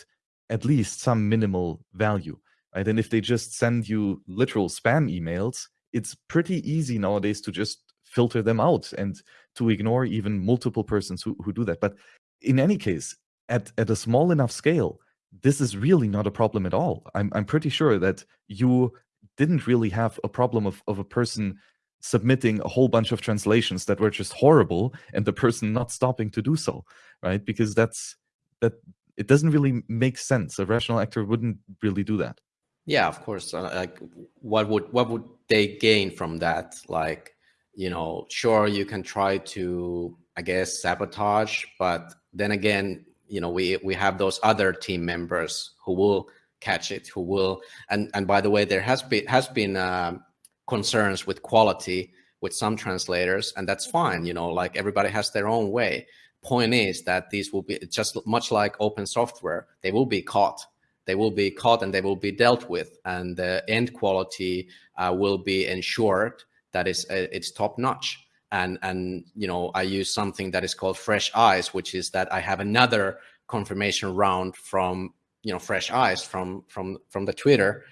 [SPEAKER 1] at least some minimal value right and if they just send you literal spam emails it's pretty easy nowadays to just filter them out and to ignore even multiple persons who, who do that. But in any case at at a small enough scale this is really not a problem at all. I'm i'm pretty sure that you didn't really have a problem of, of a person submitting a whole bunch of translations that were just horrible and the person not stopping to do so right? Because that's that it doesn't really make sense. A rational actor wouldn't really do that.
[SPEAKER 2] Yeah of course. Uh, like what would what would they gain from that? Like you know sure you can try to i guess sabotage but then again you know we we have those other team members who will catch it, who will. And and by the way, there has been has been uh, concerns with quality with some translators, and that's fine. You know, like everybody has their own way. Point is that these will be just much like open software; they will be caught. They will be caught and they will be dealt with, and the end quality uh, will be ensured that is uh, it's top notch and and you know i use something that is called fresh eyes which is that i have another confirmation round from you know fresh eyes from from from the Twitter,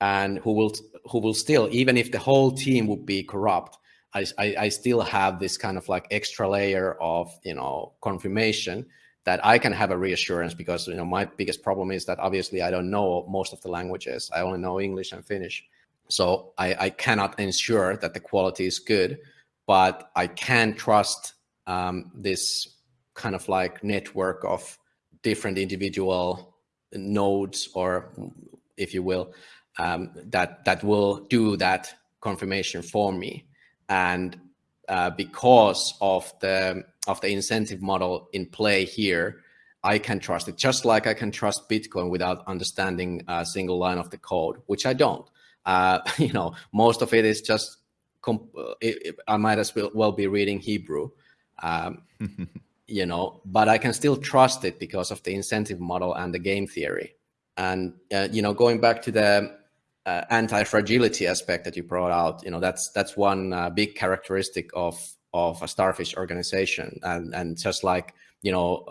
[SPEAKER 2] and who will who will still even if the whole team would be corrupt, I, I, I still have this kind of like extra layer of you know confirmation that I can have a reassurance because you know my biggest problem is that obviously I don't know most of the languages. I only know English and Finnish. So I, I cannot ensure that the quality is good, but I can trust um, this kind of like network of different individual nodes or if you will um, that that will do that confirmation for me. And uh, because of the of the incentive model in play here I can trust it just like I can trust Bitcoin without understanding a single line of the code which I don't uh, *laughs* you know most of it is just it, it, I might as well be reading Hebrew um, *laughs* you know, but I can still trust it because of the incentive model and the game theory. And, uh, you know, going back to the uh, anti-fragility aspect that you brought out, you know, that's that's one uh, big characteristic of of a starfish organization. And, and just like, you know,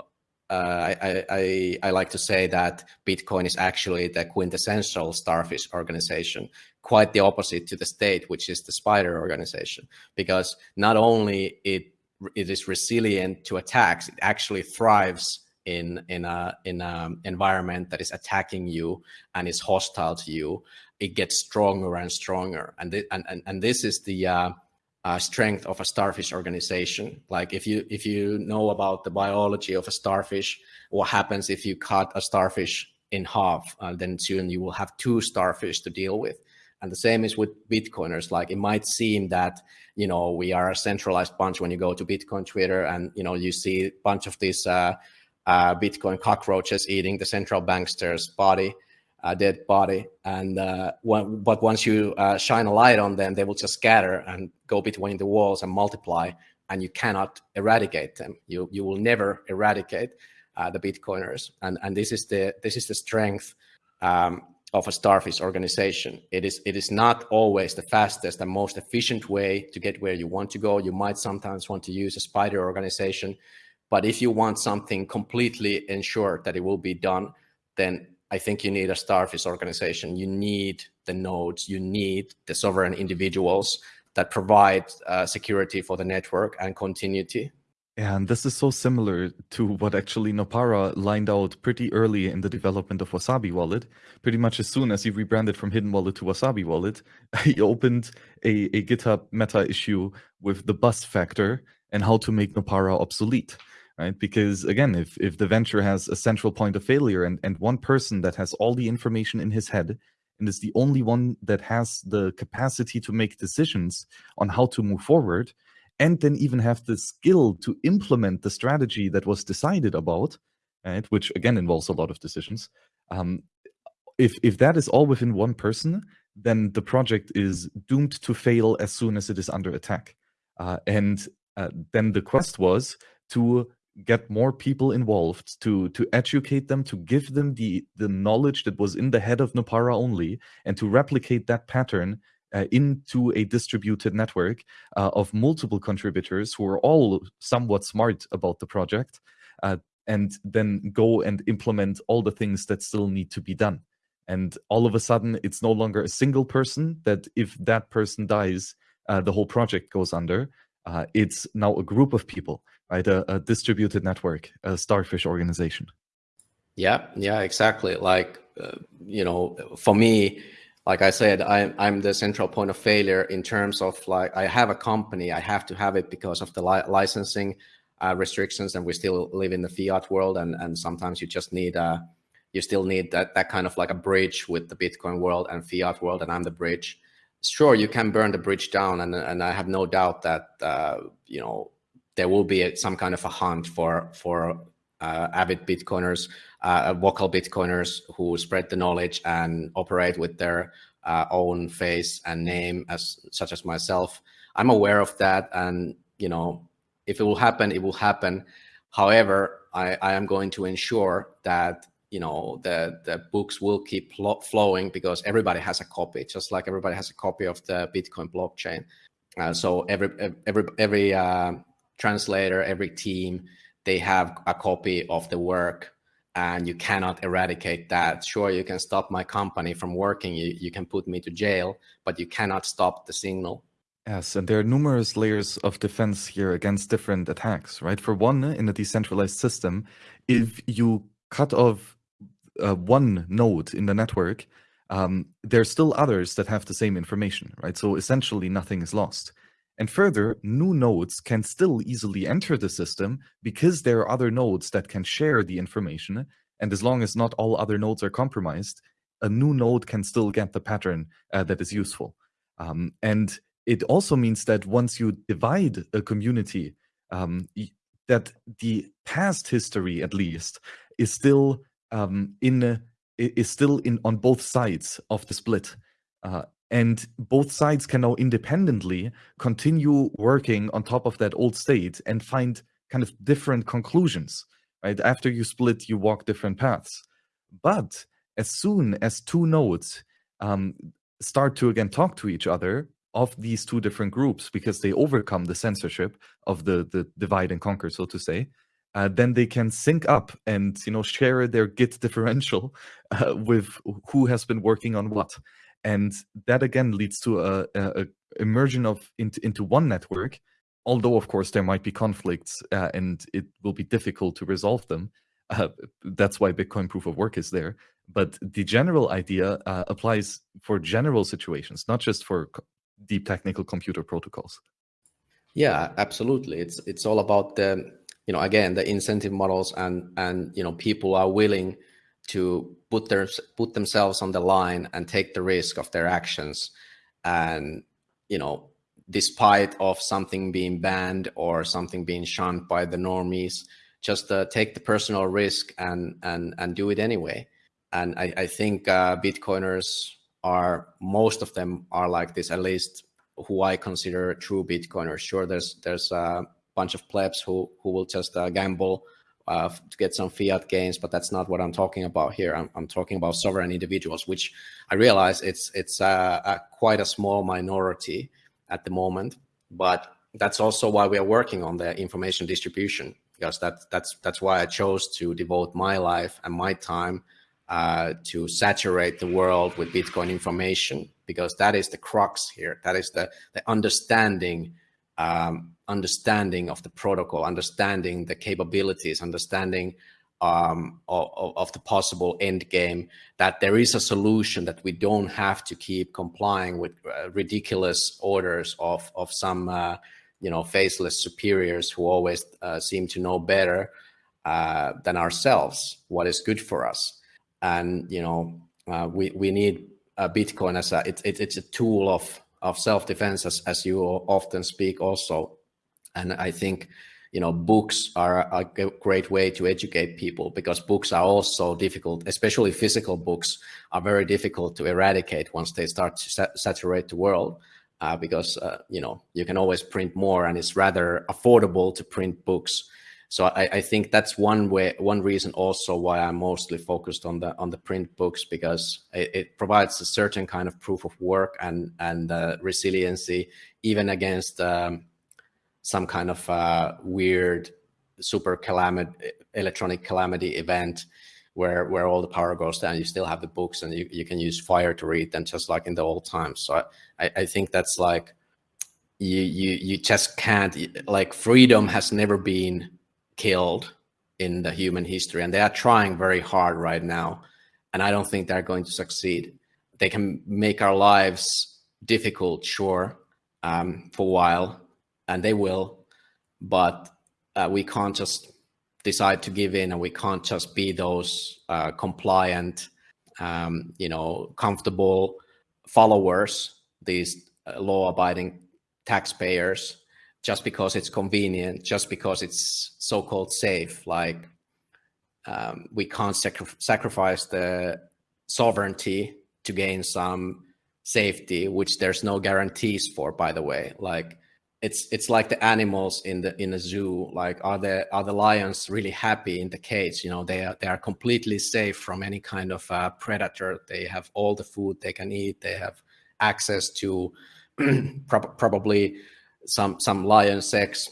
[SPEAKER 2] uh, I, I, I like to say that Bitcoin is actually the quintessential starfish organization, quite the opposite to the state, which is the spider organization, because not only it it is resilient to attacks. It actually thrives in in a in an environment that is attacking you and is hostile to you. It gets stronger and stronger, and th and, and and this is the uh, uh, strength of a starfish organization. Like if you if you know about the biology of a starfish, what happens if you cut a starfish in half, uh, then soon you will have two starfish to deal with. And the same is with Bitcoiners. Like it might seem that, you know, we are a centralized bunch when you go to Bitcoin Twitter and, you know, you see a bunch of these uh, uh, Bitcoin cockroaches eating the central bankster's body, uh, dead body. And uh, but once you uh, shine a light on them, they will just scatter and go between the walls and multiply and you cannot eradicate them. You, you will never eradicate uh, the Bitcoiners. And, and this is the, this is the strength um, of a starfish organization. It is, it is not always the fastest and most efficient way to get where you want to go. You might sometimes want to use a spider organization, but if you want something completely ensured that it will be done, then I think you need a starfish organization. You need the nodes, you need the sovereign individuals that provide uh, security for the network and continuity.
[SPEAKER 1] And this is so similar to what actually Nopara lined out pretty early in the development of Wasabi Wallet. Pretty much as soon as he rebranded from Hidden Wallet to Wasabi Wallet, *laughs* he opened a, a GitHub meta issue with the bus factor and how to make Nopara obsolete. Right? Because again, if if the venture has a central point of failure and, and one person that has all the information in his head and is the only one that has the capacity to make decisions on how to move forward, and then even have the skill to implement the strategy that was decided about, right, which again involves a lot of decisions. Um, if if that is all within one person, then the project is doomed to fail as soon as it is under attack. Uh, and uh, then the quest was to get more people involved to to educate them to give them the the knowledge that was in the head of Nopara only and to replicate that pattern uh, into a distributed network uh, of multiple contributors who are all somewhat smart about the project uh, and then go and implement all the things that still need to be done. And all of a sudden it's no longer a single person that if that person dies uh, the whole project goes under. Uh, it's now a group of people right a, a distributed network a starfish organization
[SPEAKER 2] yeah yeah exactly like uh, you know for me like I said, I'm, I'm the central point of failure in terms of like I have a company, I have to have it because of the li licensing uh, restrictions, and we still live in the fiat world, and and sometimes you just need uh you still need that that kind of like a bridge with the Bitcoin world and fiat world, and I'm the bridge. Sure, you can burn the bridge down, and and I have no doubt that uh, you know there will be some kind of a hunt for for uh, avid Bitcoiners, uh, vocal Bitcoiners who spread the knowledge and operate with their uh, own face and name, as such as myself. I'm aware of that, and you know, if it will happen, it will happen. However, I, I am going to ensure that you know the the books will keep flowing because everybody has a copy, just like everybody has a copy of the Bitcoin blockchain. Uh, so every every every uh, translator, every team they have a copy of the work and you cannot eradicate that. Sure, you can stop my company from working, you, you can put me to jail, but you cannot stop the signal.
[SPEAKER 1] Yes, and there are numerous layers of defense here against different attacks, right? For one, in a decentralized system, if you cut off uh, one node in the network, um, there are still others that have the same information, right? So essentially nothing is lost. And further, new nodes can still easily enter the system because there are other nodes that can share the information. And as long as not all other nodes are compromised, a new node can still get the pattern uh, that is useful. Um, and it also means that once you divide a community, um, that the past history, at least, is still um, in is still in on both sides of the split. Uh, and both sides can now independently continue working on top of that old state and find kind of different conclusions right? After you split you walk different paths. But as soon as two nodes um, start to again talk to each other of these two different groups because they overcome the censorship of the the divide and conquer so to say uh, then they can sync up and you know share their git differential *laughs* uh, with who has been working on what and that again leads to a, a, a immersion of into, into one network although of course there might be conflicts uh, and it will be difficult to resolve them. *laughs* Uh, that's why bitcoin proof of work is there. But the general idea uh, applies for general situations not just for deep technical computer protocols.
[SPEAKER 2] Yeah absolutely. It's it's all about the you know again the incentive models and and you know people are willing to put their put themselves on the line and take the risk of their actions. And you know despite of something being banned or something being shunned by the normies just uh, take the personal risk and and and do it anyway. And i, I think uh, bitcoiners are most of them are like this at least who i consider true bitcoiners. Sure there's there's a bunch of plebs who who will just uh, gamble uh, to get some fiat gains, but that's not what I'm talking about here. I'm, I'm talking about sovereign individuals, which I realize it's it's uh, a, quite a small minority at the moment, but that's also why we are working on the information distribution because that, that's that's why I chose to devote my life and my time uh, to saturate the world with Bitcoin information because that is the crux here. That is the the understanding um, understanding of the protocol, understanding the capabilities, understanding um, of, of, the possible end game, that there is a solution that we don't have to keep complying with uh, ridiculous orders of, of some, uh, you know, faceless superiors who always uh, seem to know better uh, than ourselves what is good for us. And, you know, uh, we, we need Bitcoin as a, it, it, it's a tool of, of self-defense as, as you often speak also. And I think, you know, books are a great way to educate people because books are also difficult, especially physical books are very difficult to eradicate once they start to sa saturate the world. Uh, because, uh, you know, you can always print more and it's rather affordable to print books. So I, I, think that's one way, one reason also why I'm mostly focused on the on the print books because it, it provides a certain kind of proof of work and and uh, resiliency even against um, some kind of uh, weird super calamity, electronic calamity event where where all the power goes down. You still have the books and you, you can use fire to read them just like in the old times. So I, I think that's like you you you just can't like freedom has never been killed in the human history and they are trying very hard right now and i don't think they're going to succeed. They can make our lives difficult sure um, for a while and they will, but uh, we can't just decide to give in and we can't just be those uh, compliant, um, you know, comfortable followers, these uh, law abiding taxpayers, just because it's convenient, just because it's so-called safe. Like um, we can't sacri sacrifice the sovereignty to gain some safety, which there's no guarantees for, by the way. Like it's it's like the animals in the in a zoo like are the are the lions really happy in the cage you know they are they are completely safe from any kind of uh, predator they have all the food they can eat they have access to *clears throat* pro probably some some lion sex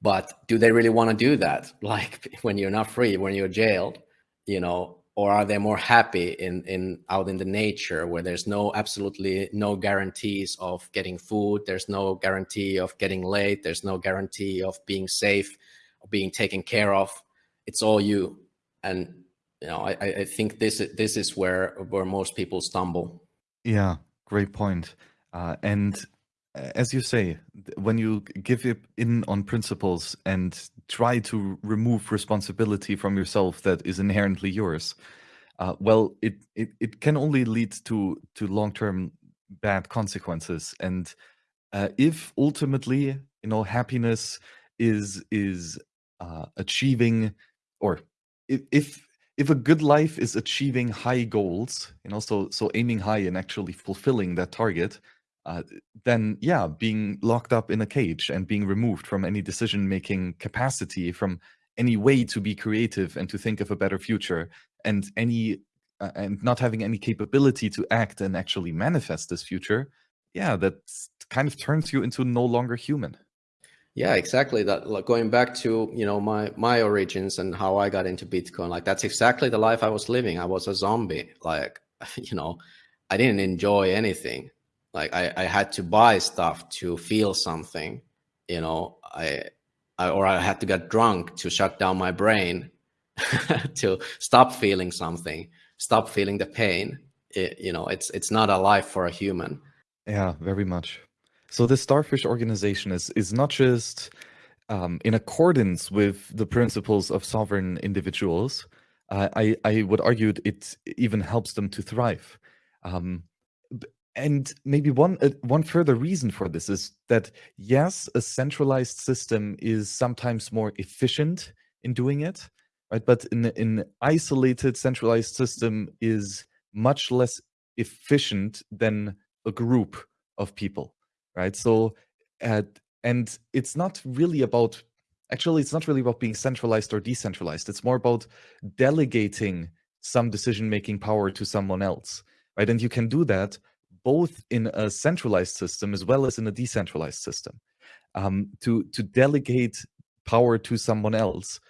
[SPEAKER 2] but do they really want to do that? *laughs* Like when you're not free when you're jailed you know or are they more happy in in out in the nature where there's no absolutely no guarantees of getting food there's no guarantee of getting late there's no guarantee of being safe being taken care of? It's all you. And you know i i think this this is where where most people stumble.
[SPEAKER 1] Yeah great point. Uh, and as you say, when you give in on principles and try to remove responsibility from yourself that is inherently yours, uh, well, it, it it can only lead to to long term bad consequences. And uh, if ultimately, you know, happiness is is uh, achieving, or if, if if a good life is achieving high goals, you know, so so aiming high and actually fulfilling that target, uh, then yeah, being locked up in a cage and being removed from any decision-making capacity, from any way to be creative and to think of a better future, and any uh, and not having any capability to act and actually manifest this future, yeah, that kind of turns you into no longer human.
[SPEAKER 2] Yeah, exactly. That like, going back to you know my my origins and how I got into Bitcoin, like that's exactly the life I was living. I was a zombie. Like *laughs* you know, I didn't enjoy anything like I, I had to buy stuff to feel something you know I, I or i had to get drunk to shut down my brain *laughs* to stop feeling something stop feeling the pain. It, you know it's it's not a life for a human.
[SPEAKER 1] Yeah very much. So the starfish organization is is not just um, in accordance with the principles of sovereign individuals uh, I, I would argue it even helps them to thrive. Um, and maybe one uh, one further reason for this is that yes, a centralized system is sometimes more efficient in doing it, right? But in an isolated centralized system is much less efficient than a group of people, right? So, uh, and it's not really about actually it's not really about being centralized or decentralized. It's more about delegating some decision making power to someone else, right? And you can do that both in a centralized system as well as in a decentralized system um, to to delegate power to someone else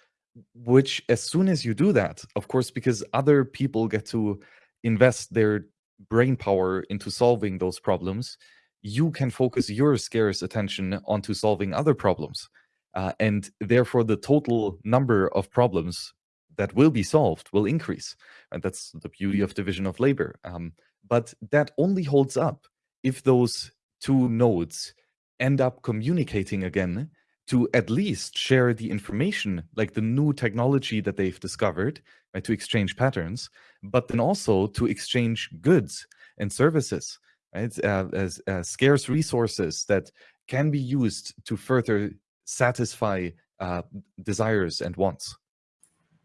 [SPEAKER 1] which as soon as you do that of course because other people get to invest their brain power into solving those problems you can focus your scarce attention onto solving other problems. Uh, and therefore, the total number of problems that will be solved will increase. And that's the beauty of division of labor. Um, but that only holds up if those two nodes end up communicating again to at least share the information, like the new technology that they've discovered, right, to exchange patterns, but then also to exchange goods and services, right, uh, as uh, scarce resources that can be used to further satisfy uh, desires and wants.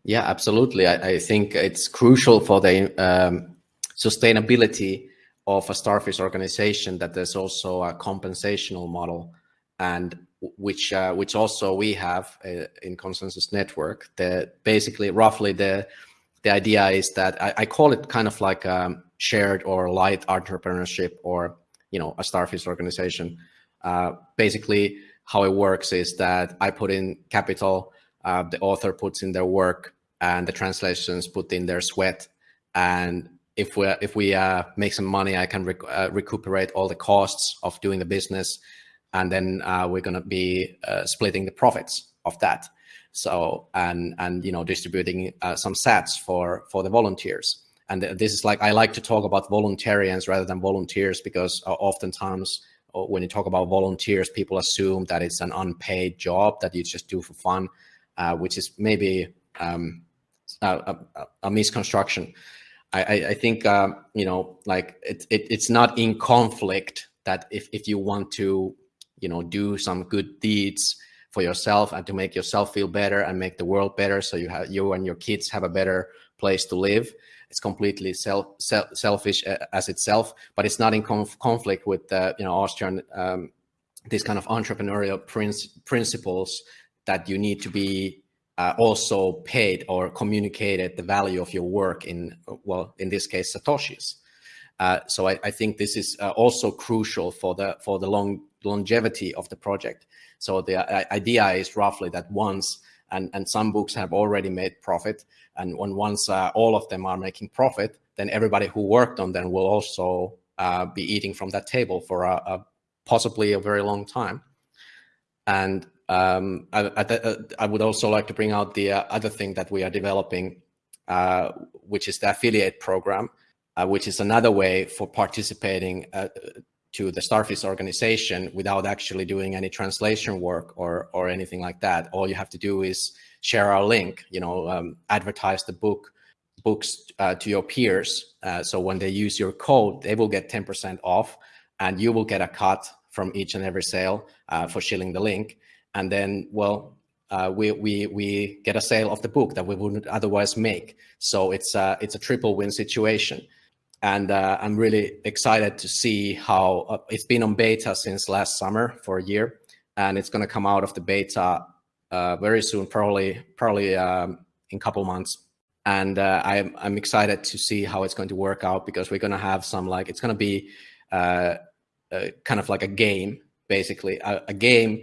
[SPEAKER 2] Yeah, absolutely. I, I, think it's crucial for the um, sustainability of a starfish organization that there's also a compensational model and which uh, which also we have uh, in Konsensus Network. That basically roughly the the idea is that I, I call it kind of like a shared or light entrepreneurship or you know a starfish organization. Uh, basically how it works is that i put in capital uh, the author puts in their work and the translations put in their sweat and if we if we uh, make some money i can rec uh, recuperate all the costs of doing the business and then uh, we're going to be uh, splitting the profits of that. So and and you know distributing uh, some sats for for the volunteers. And this is like I like to talk about voluntarians rather than volunteers because uh, oftentimes when you talk about volunteers, people assume that it's an unpaid job that you just do for fun, which is maybe um, a, a, a, misconstruction. I, I think um, you know like it, it, it's not in conflict that if if you want to you know do some good deeds for yourself and to make yourself feel better and make the world better so you have you and your kids have a better place to live. It's completely self, self selfish uh, as itself but it's not in conf conflict with uh, you know austrian um, these kind of entrepreneurial principles that you need to be uh, also paid or communicated the value of your work in well in this case satoshis uh, so I, I, think this is uh, also crucial for the for the long longevity of the project. So the uh, idea is roughly that once, and, and some books have already made profit, and when once uh, all of them are making profit, then everybody who worked on them will also uh, be eating from that table for a, a possibly a very long time. And um, I, I, uh, I, would also like to bring out the uh, other thing that we are developing, uh, which is the affiliate program, which is another way for participating to the Starfish organization without actually doing any translation work or or anything like that. All you have to do is share our link, you know, um, advertise the book books uh, to your peers. Uh, so when they use your code, they will get 10% off and you will get a cut from each and every sale uh, for shilling the link. And then, well, uh, we, we, we get a sale of the book that we wouldn't otherwise make. So it's a, it's a triple win situation and uh, I'm really excited to see how uh, it's been on beta since last summer for a year, and it's going to come out of the beta uh, very soon, probably probably um, in a couple months. And uh, I'm I'm excited to see how it's going to work out because we're going to have some like it's going to be uh, kind of like a game, basically a, a game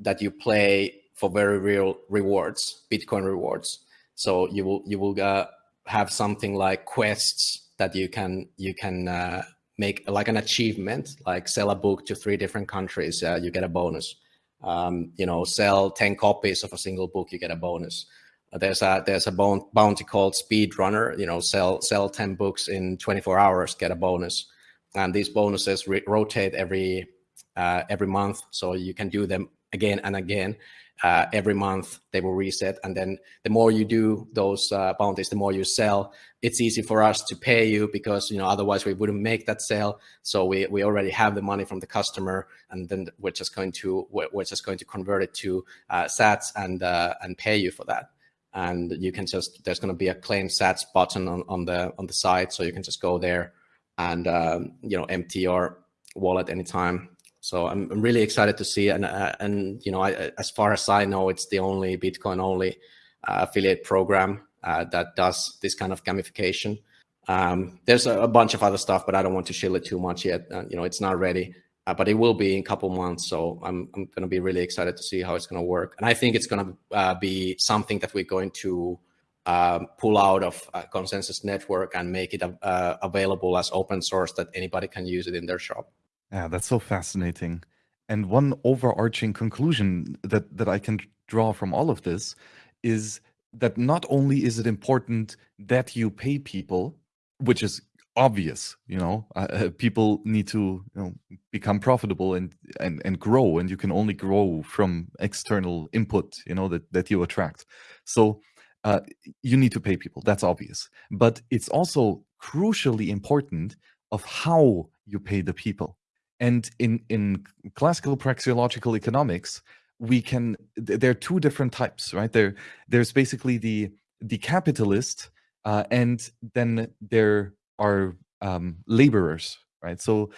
[SPEAKER 2] that you play for very real rewards, Bitcoin rewards. So you will you will uh, have something like quests that you can you can uh, make like an achievement, like sell a book to three different countries, uh, you get a bonus. Um, you know, sell 10 copies of a single book, you get a bonus. There's a there's a bounty called Speed Runner. You know, sell sell 10 books in 24 hours, get a bonus. And these bonuses rotate every uh, every month, so you can do them again and again uh, every month they will reset. And then the more you do those uh, bounties, the more you sell, it's easy for us to pay you because, you know, otherwise we wouldn't make that sale. So we, we already have the money from the customer and then we're just going to, we're, just going to convert it to uh, sats and, uh, and pay you for that. And you can just, there's going to be a claim sats button on, on the, on the site. So you can just go there and, um, you know, empty your wallet anytime so I'm, I'm really excited to see, and uh, and you know, I, as far as I know, it's the only Bitcoin only uh, affiliate program uh, that does this kind of gamification. Um, there's a, a, bunch of other stuff, but I don't want to shill it too much yet. Uh, you know, it's not ready, uh, but it will be in a couple months. So I'm I'm going to be really excited to see how it's going to work, and I think it's going to uh, be something that we're going to um, pull out of Konsensus Network and make it available as open source that anybody can use it in their shop.
[SPEAKER 1] Yeah, that's so fascinating. And one overarching conclusion that that I can draw from all of this is that not only is it important that you pay people, which is obvious, you know, uh, uh, people need to you know, become profitable and, and and grow, and you can only grow from external input, you know, that that you attract. So uh, you need to pay people. That's obvious, but it's also crucially important of how you pay the people and in, in classical praxeological economics, we can, there are two different types, right? There, there's basically the, the capitalist, uh, and then there are um, laborers, right? So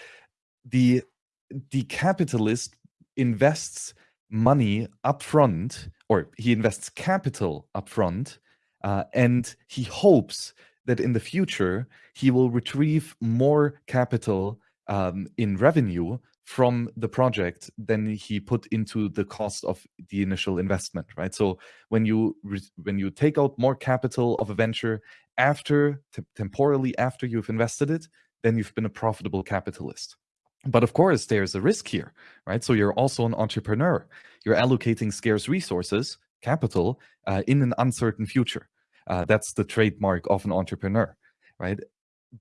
[SPEAKER 1] the, the capitalist invests money upfront, or he invests capital upfront, uh, and he hopes that in the future he will retrieve more capital um, in revenue from the project than he put into the cost of the initial investment right? So when you when you take out more capital of a venture after temporally after you've invested it then you've been a profitable capitalist. But of course there's a risk here right? So you're also an entrepreneur. You're allocating scarce resources capital uh, in an uncertain future. Uh, that's the trademark of an entrepreneur right?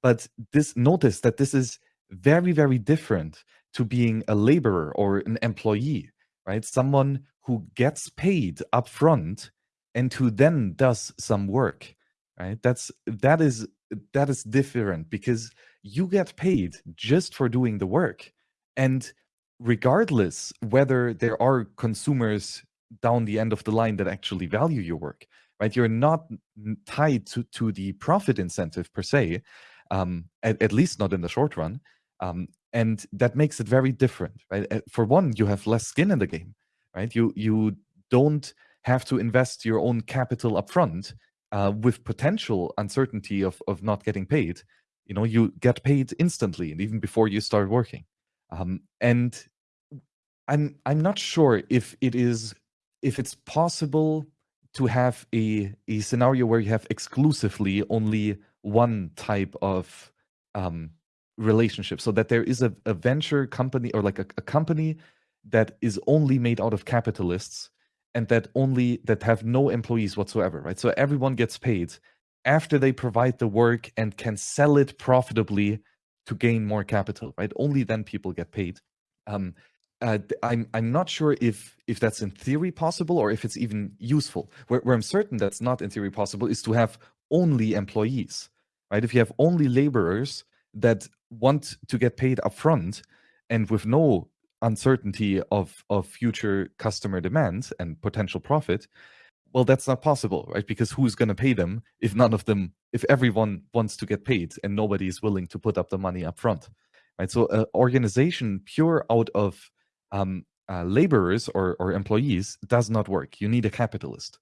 [SPEAKER 1] But this notice that this is very, very different to being a laborer or an employee, right? Someone who gets paid upfront and who then does some work, right? That's that is that is different because you get paid just for doing the work. And regardless whether there are consumers down the end of the line that actually value your work, right? You're not tied to, to the profit incentive per se, um, at, at least not in the short run. Um, and that makes it very different, right? Uh, for one, you have less skin in the game, right? You you don't have to invest your own capital upfront uh, with potential uncertainty of of not getting paid. You know, you get paid instantly, and even before you start working. Um, and I'm I'm not sure if it is if it's possible to have a a scenario where you have exclusively only one type of um, relationship so that there is a, a venture company or like a, a company that is only made out of capitalists and that only that have no employees whatsoever right so everyone gets paid after they provide the work and can sell it profitably to gain more capital right only then people get paid um, uh, I'm I'm not sure if if that's in theory possible or if it's even useful. Where, where I'm certain that's not in theory possible is to have only employees, right? If you have only laborers, that want to get paid upfront and with no uncertainty of of future customer demand and potential profit well that's not possible right? Because who's going to pay them if none of them if everyone wants to get paid and nobody is willing to put up the money up front right? So an organization pure out of um, uh, laborers or, or employees does not work. You need a capitalist.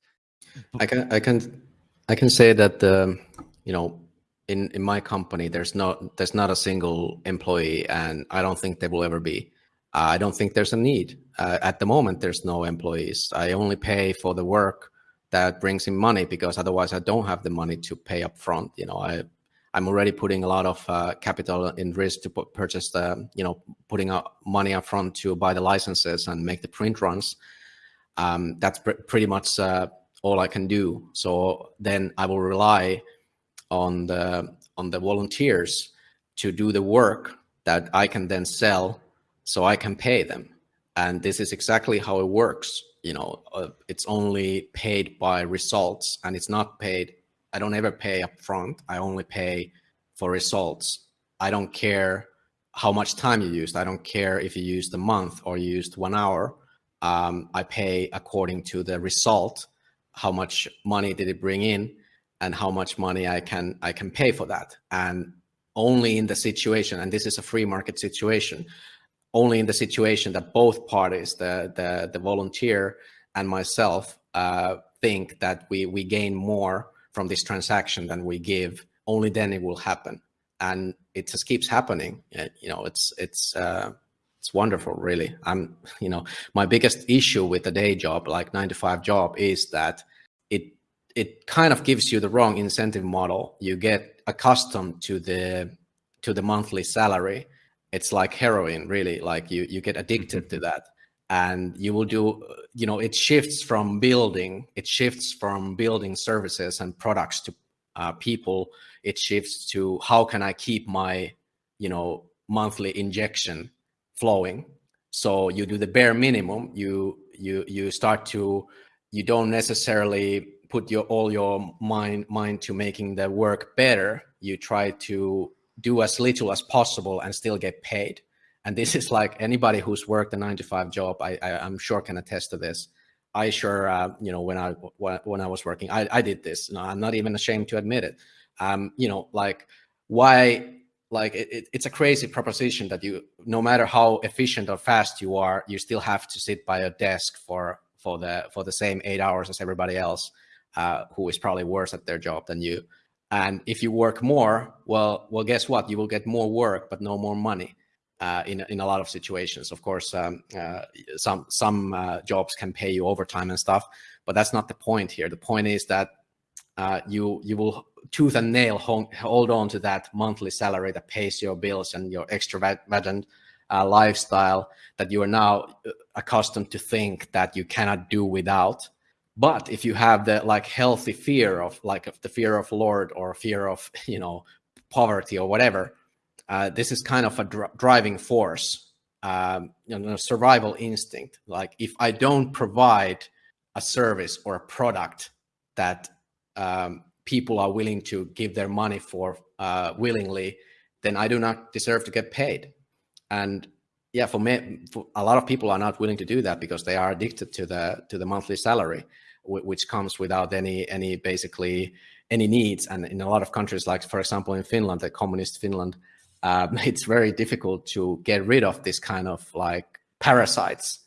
[SPEAKER 2] I can i can i can say that the you know in in my company there's not there's not a single employee and i don't think there will ever be. I don't think there's a need. Uh, at the moment there's no employees. I only pay for the work that brings in money because otherwise i don't have the money to pay up front you know. I i'm already putting a lot of uh, capital in risk to purchase the you know putting up money up front to buy the licenses and make the print runs. Um, that's pr pretty much uh, all i can do. So then i will rely on the on the volunteers to do the work that I can then sell so I can pay them. And this is exactly how it works. You know, uh, it's only paid by results and it's not paid. I don't ever pay up front. I only pay for results. I don't care how much time you used. I don't care if you used a month or you used one hour. Um, I pay according to the result. How much money did it bring in? And how much money I can I can pay for that. And only in the situation, and this is a free market situation, only in the situation that both parties, the the, the volunteer and myself, uh, think that we we gain more from this transaction than we give. Only then it will happen, and it just keeps happening. You know, it's it's. Uh, it's wonderful really i'm you know my biggest issue with the day job like nine to five job is that it kind of gives you the wrong incentive model. You get accustomed to the to the monthly salary, it's like heroin really. Like you you get addicted to that. And you will do you know it shifts from building it shifts from building services and products to uh, people. It shifts to how can i keep my you know monthly injection flowing. So you do the bare minimum. You you you start to you don't necessarily put your all your mind mind to making the work better you try to do as little as possible and still get paid. And this is like anybody who's worked a nine to five job i, I am sure can attest to this. I sure uh, you know when i when i was working i, I did this. I'm not even ashamed to admit it. Um you know like why like it, it's a crazy proposition that you no matter how efficient or fast you are you still have to sit by a desk for for the for the same eight hours as everybody else uh, who is probably worse at their job than you and if you work more well well guess what you will get more work but no more money uh, in in a lot of situations. Of course, um, uh, some some uh, jobs can pay you overtime and stuff, but that's not the point here. The point is that uh, you you will tooth and nail hold, on to that monthly salary that pays your bills and your extravagant lifestyle that you are now accustomed to think that you cannot do without. But if you have the like healthy fear of like the fear of Lord or fear of *laughs* you know poverty or whatever, uh, this is kind of a dr driving force, um, you know, survival instinct. Like if I don't provide a service or a product that um, people are willing to give their money for uh, willingly, then I do not deserve to get paid. And yeah, for me, for a lot of people are not willing to do that because they are addicted to the to the monthly salary, which comes without any any basically any needs. And in a lot of countries, like for example in Finland, the communist Finland, um, *laughs* it's very difficult to get rid of this kind of like parasites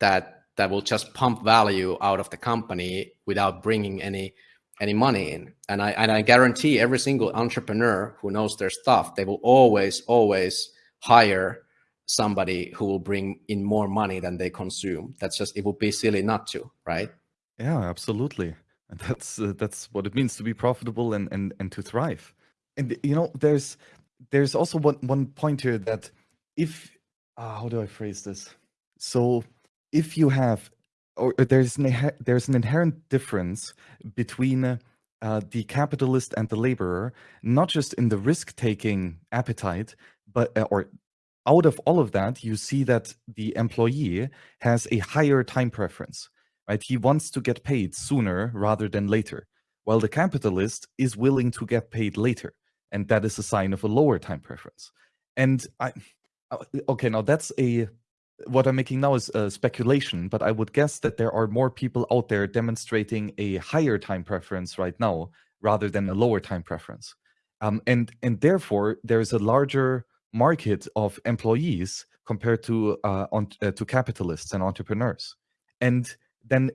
[SPEAKER 2] that that will just pump value out of the company without bringing any any money in. And I and I guarantee every single entrepreneur who knows their stuff, they will always always hire somebody who will bring in more money than they consume. That's just it would be silly not to, right?
[SPEAKER 1] Yeah, absolutely. And that's uh, that's what it means to be profitable and and and to thrive. And you know, there's there's also one one point here that if uh, how do I phrase this? So if you have or there's an there's an inherent difference between uh, the capitalist and the laborer, not just in the risk-taking appetite, but uh, or out of all of that, you see that the employee has a higher time preference, right? He wants to get paid sooner rather than later, while the capitalist is willing to get paid later and that is a sign of a lower time preference. And I, uh, okay, now that's a what I'm making now is a speculation, but I would guess that there are more people out there demonstrating a higher time preference right now rather than a lower time preference. Um, and and therefore there's a larger market of employees compared to uh, on, uh, to capitalists and entrepreneurs. And then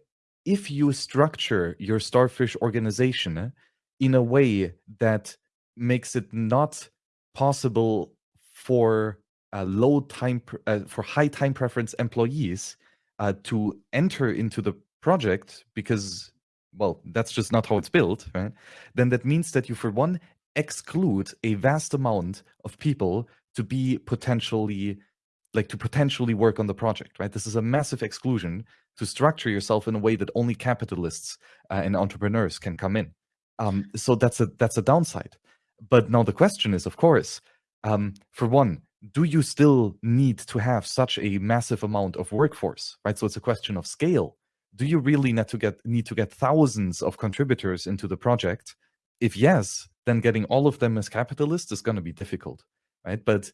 [SPEAKER 1] if you structure your starfish organization in a way that makes it not possible for uh, low time uh, for high time preference employees uh, to enter into the project because well that's just not how it's built right then that means that you for one exclude a vast amount of people to be potentially like to potentially work on the project right this is a massive exclusion to structure yourself in a way that only capitalists uh, and entrepreneurs can come in um, so that's a that's a downside but now the question is, of course, um, for one, do you still need to have such a massive amount of workforce, right? So it's a question of scale. Do you really need to get need to get thousands of contributors into the project? If yes, then getting all of them as capitalists is going to be difficult, right? But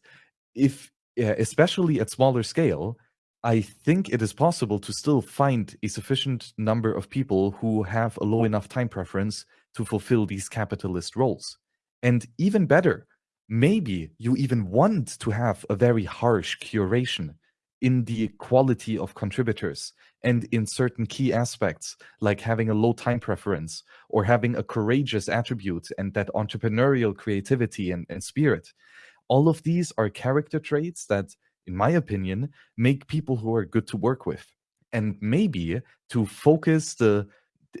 [SPEAKER 1] if, especially at smaller scale, I think it is possible to still find a sufficient number of people who have a low enough time preference to fulfill these capitalist roles. And even better, maybe you even want to have a very harsh curation in the quality of contributors and in certain key aspects, like having a low time preference or having a courageous attribute and that entrepreneurial creativity and, and spirit. All of these are character traits that, in my opinion, make people who are good to work with. And maybe to focus the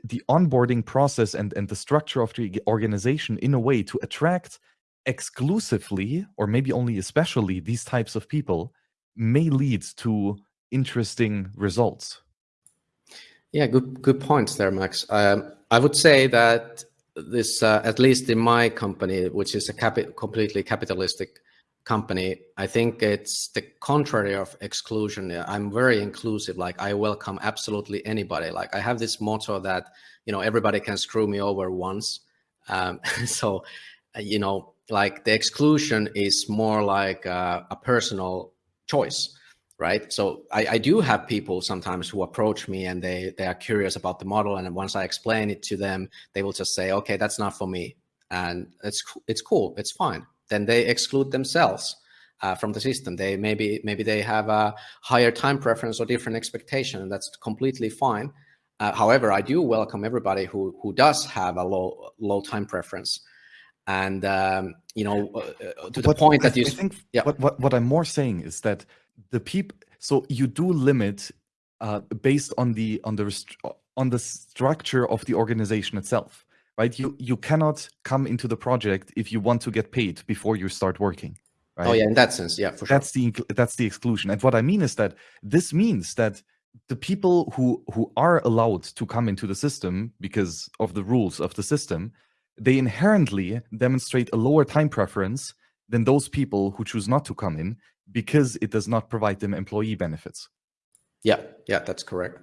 [SPEAKER 1] the onboarding process and, and the structure of the organization in a way to attract exclusively or maybe only especially these types of people may lead to interesting results
[SPEAKER 2] yeah good good points there max um, i would say that this uh, at least in my company which is a capi- completely capitalistic company i think it's the contrary of exclusion. I'm very inclusive. Like i welcome absolutely anybody. Like i have this motto that you know everybody can screw me over once. Um, *laughs* so you know like the exclusion is more like a, a personal choice right? So I, I, do have people sometimes who approach me and they they are curious about the model. And once i explain it to them they will just say okay that's not for me. And it's it's cool it's fine. Then they exclude themselves uh, from the system. They maybe maybe they have a higher time preference or different expectation and that's completely fine. Uh, however i do welcome everybody who who does have a low low time preference. And um, you know uh, uh to the but point that you I
[SPEAKER 1] think yeah. what, what what i'm more saying is that the people so you do limit uh, based on the on the on the structure of the organization itself right? You you cannot come into the project if you want to get paid before you start working
[SPEAKER 2] right? oh yeah in that sense yeah for
[SPEAKER 1] sure. that's the that's the exclusion. And what i mean is that this means that the people who who are allowed to come into the system because of the rules of the system they inherently demonstrate a lower time preference than those people who choose not to come in because it does not provide them employee benefits.
[SPEAKER 2] Yeah, yeah, that's correct.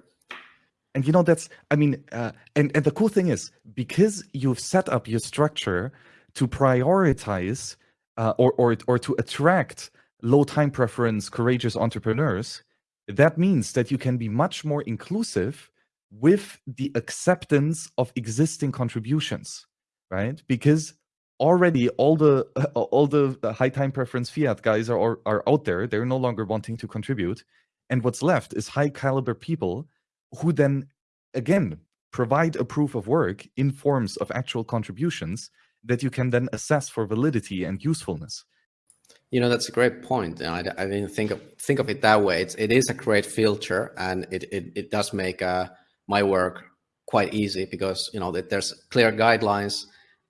[SPEAKER 1] And you know that's I mean, uh, and and the cool thing is because you've set up your structure to prioritize uh, or or or to attract low time preference courageous entrepreneurs, that means that you can be much more inclusive with the acceptance of existing contributions right? Because already all the *laughs* all the high time preference fiat guys are are out there. They're no longer wanting to contribute, and what's left is high caliber people who then again provide a proof of work in forms of actual contributions that you can then assess for validity and usefulness.
[SPEAKER 2] You know that's a great point. I, I didn't think of think of it that way. It's, it is a great filter, and it it, it does make uh, my work quite easy because you know that there's clear guidelines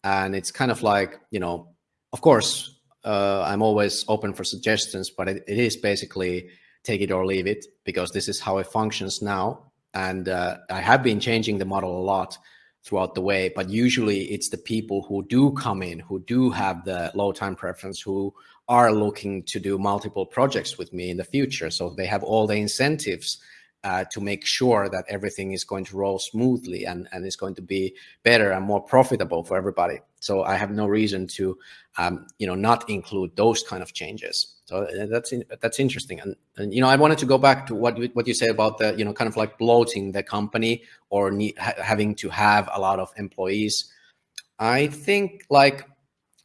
[SPEAKER 2] and it's kind of like you know of course uh, i'm always open for suggestions but it, it is basically take it or leave it because this is how it functions now. And uh, i have been changing the model a lot throughout the way but usually it's the people who do come in who do have the low time preference who are looking to do multiple projects with me in the future. So they have all the incentives uh, to make sure that everything is going to roll smoothly and, and is going to be better and more profitable for everybody. So I have no reason to, um, you know, not include those kind of changes. So uh, that's in, that's interesting. And, and you know, I wanted to go back to what what you said about the, you know, kind of like bloating the company or need, ha having to have a lot of employees. I think like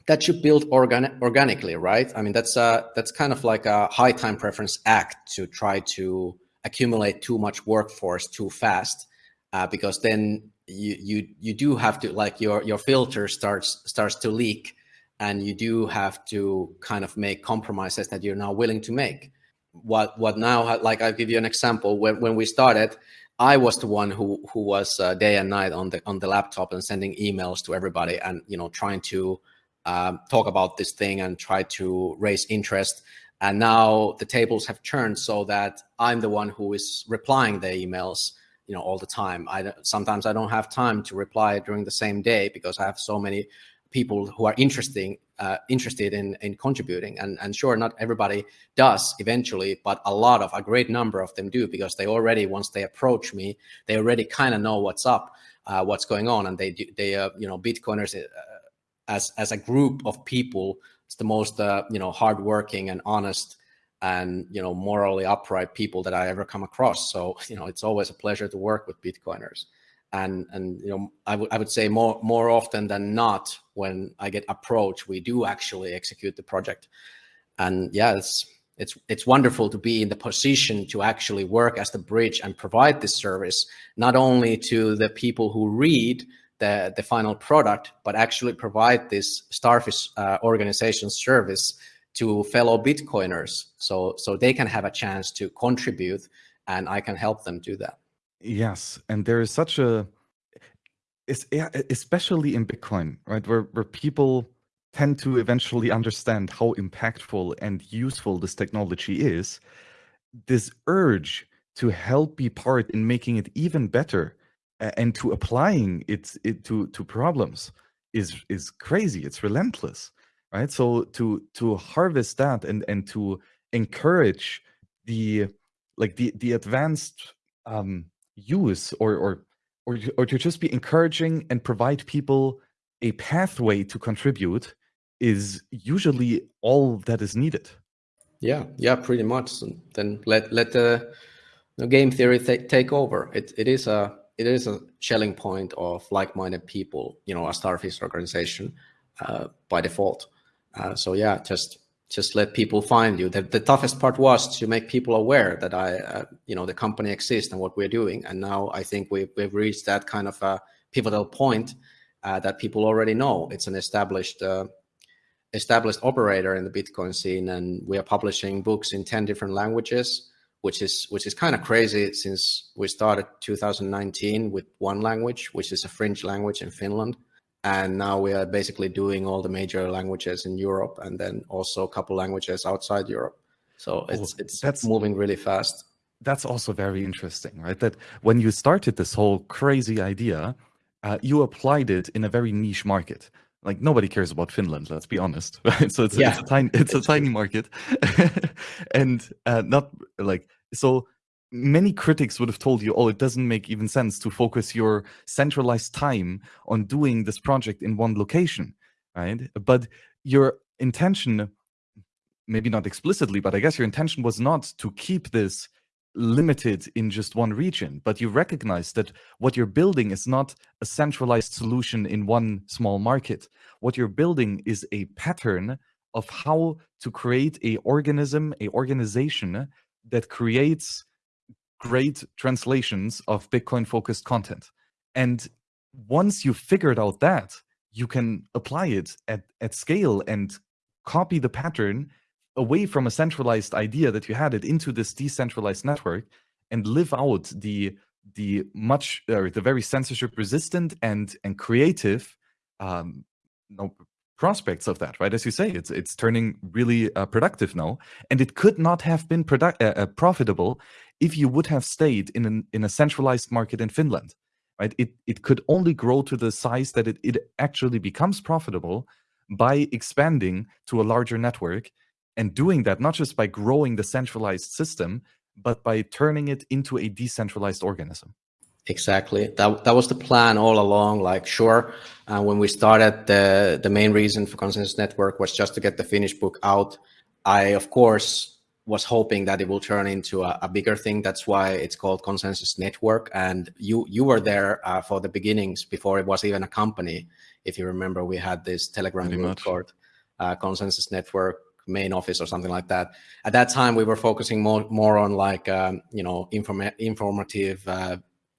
[SPEAKER 2] that should build organic organically, right? I mean, that's a, that's kind of like a high time preference act to try to accumulate too much workforce too fast uh, because then you you you do have to like your your filter starts starts to leak and you do have to kind of make compromises that you're now willing to make. What what now like i'll give you an example. When, when we started i was the one who who was uh, day and night on the on the laptop and sending emails to everybody and you know trying to um, talk about this thing and try to raise interest and now the tables have turned so that I'm the one who is replying the emails, you know, all the time. I sometimes I don't have time to reply during the same day because I have so many people who are interesting uh, interested in in contributing. And and sure, not everybody does eventually, but a lot of a great number of them do because they already once they approach me, they already kind of know what's up, uh, what's going on, and they do, they uh, you know Bitcoiners. Uh, as, as a group of people it's the most uh, you know hardworking and honest and you know morally upright people that I ever come across. So *laughs* you know it's always a pleasure to work with Bitcoiners, and and you know I would I would say more more often than not when I get approached, we do actually execute the project, and yeah, it's it's it's wonderful to be in the position to actually work as the bridge and provide this service not only to the people who read the, the final product, but actually provide this Starfish uh, organization service to fellow Bitcoiners so, so they can have a chance to contribute and I can help them do that.
[SPEAKER 1] Yes. And there is such a, it's, especially in Bitcoin, right? Where, where people tend to eventually understand how impactful and useful this technology is, this urge to help be part in making it even better and to applying it, it to to problems is is crazy. It's relentless right? So to to harvest that and and to encourage the like the the advanced um use or or or, or to just be encouraging and provide people a pathway to contribute is usually all that is needed.
[SPEAKER 2] Yeah yeah pretty much. Then let let the, the game theory take over. It it is a it is a Schelling point of like-minded people, you know, a starfish organization uh, by default. Uh, so yeah, just just let people find you. The, the, toughest part was to make people aware that I, uh, you know, the company exists and what we're doing. And now I think we've, we've reached that kind of a pivotal point uh, that people already know. It's an established uh, established operator in the Bitcoin scene, and we are publishing books in ten different languages which is which is kind of crazy since we started 2019 with one language, which is a Finnish language in Finland, and now we are basically doing all the major languages in Europe, and then also a couple languages outside Europe. So it's it's that's, moving really fast.
[SPEAKER 1] That's also very interesting, right? That when you started this whole crazy idea, uh, you applied it in a very niche market like nobody cares about Finland. Let's be honest, *laughs* right? So it's, yeah. it's a tiny it's a tiny market, *laughs* and uh, not like so. Many critics would have told you, "Oh, it doesn't make even sense to focus your centralized time on doing this project in one location, right?" But your intention, maybe not explicitly, but I guess your intention was not to keep this limited in just one region, but you recognize that what you're building is not a centralized solution in one small market. What you're building is a pattern of how to create a organism, a organization that creates great translations of Bitcoin focused content. And once you've figured out that, you can apply it at, at scale and copy the pattern away from a centralized idea that you had it into this decentralized network and live out the the much uh, the very censorship resistant and and creative um no, prospects of that right? As you say it's it's turning really uh, productive now. And it could not have been product uh, uh, profitable if you would have stayed in an in a centralized market in Finland right? It it could only grow to the size that it, it actually becomes profitable by expanding to a larger network and doing that not just by growing the centralized system, but by turning it into a decentralized organism.
[SPEAKER 2] Exactly. That that was the plan all along. Like, sure, uh, when we started, the the main reason for Konsensus Network was just to get the finished book out. I, of course, was hoping that it will turn into a, a bigger thing. That's why it's called Konsensus Network. And you you were there uh, for the beginnings before it was even a company. If you remember, we had this Telegram Pretty group much. called uh, Konsensus Network main office or something like that. At that time, we were focusing more more on like um, you know inform informative uh,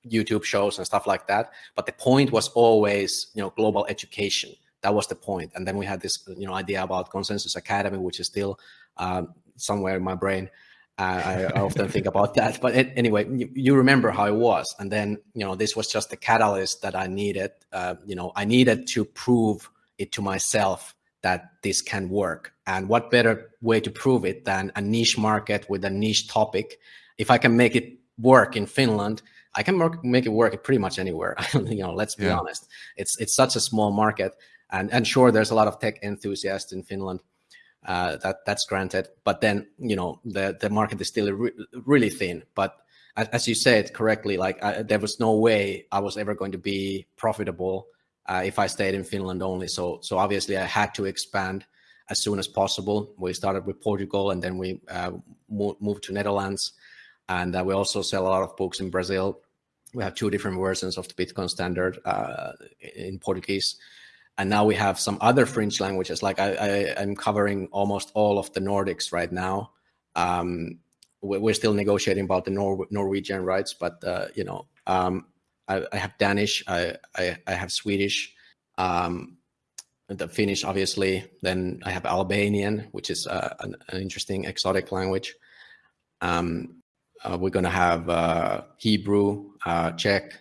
[SPEAKER 2] YouTube shows and stuff like that. But the point was always you know global education. That was the point. And then we had this you know idea about Konsensus Academy, which is still um, somewhere in my brain. I, I, often think about *laughs* that. But it, anyway, you, you, remember how it was. And then you know this was just the catalyst that I needed. Uh, you know I needed to prove it to myself that this can work. And what better way to prove it than a niche market with a niche topic? If I can make it work in Finland, I can make it work pretty much anywhere. *laughs* you know, let's be yeah. honest. It's it's such a small market, and and sure, there's a lot of tech enthusiasts in Finland. Uh, that that's granted, but then you know the the market is still re really thin. But as you said correctly, like I, there was no way I was ever going to be profitable uh, if I stayed in Finland only. So, so obviously I had to expand as soon as possible. We started with Portugal and then we uh, moved to Netherlands. And uh, we also sell a lot of books in Brazil. We have two different versions of the Bitcoin standard uh, in Portuguese. And now we have some other French languages. Like I, I, am covering almost all of the Nordics right now. Um, we're still negotiating about the Nor Norwegian rights, but uh, you know, um, I, I have Danish, I, I, I have Swedish, um, the Finnish, obviously. Then I have Albanian, which is uh, an, an, interesting exotic language. Um, uh, we're going to have uh, Hebrew, uh, Czech.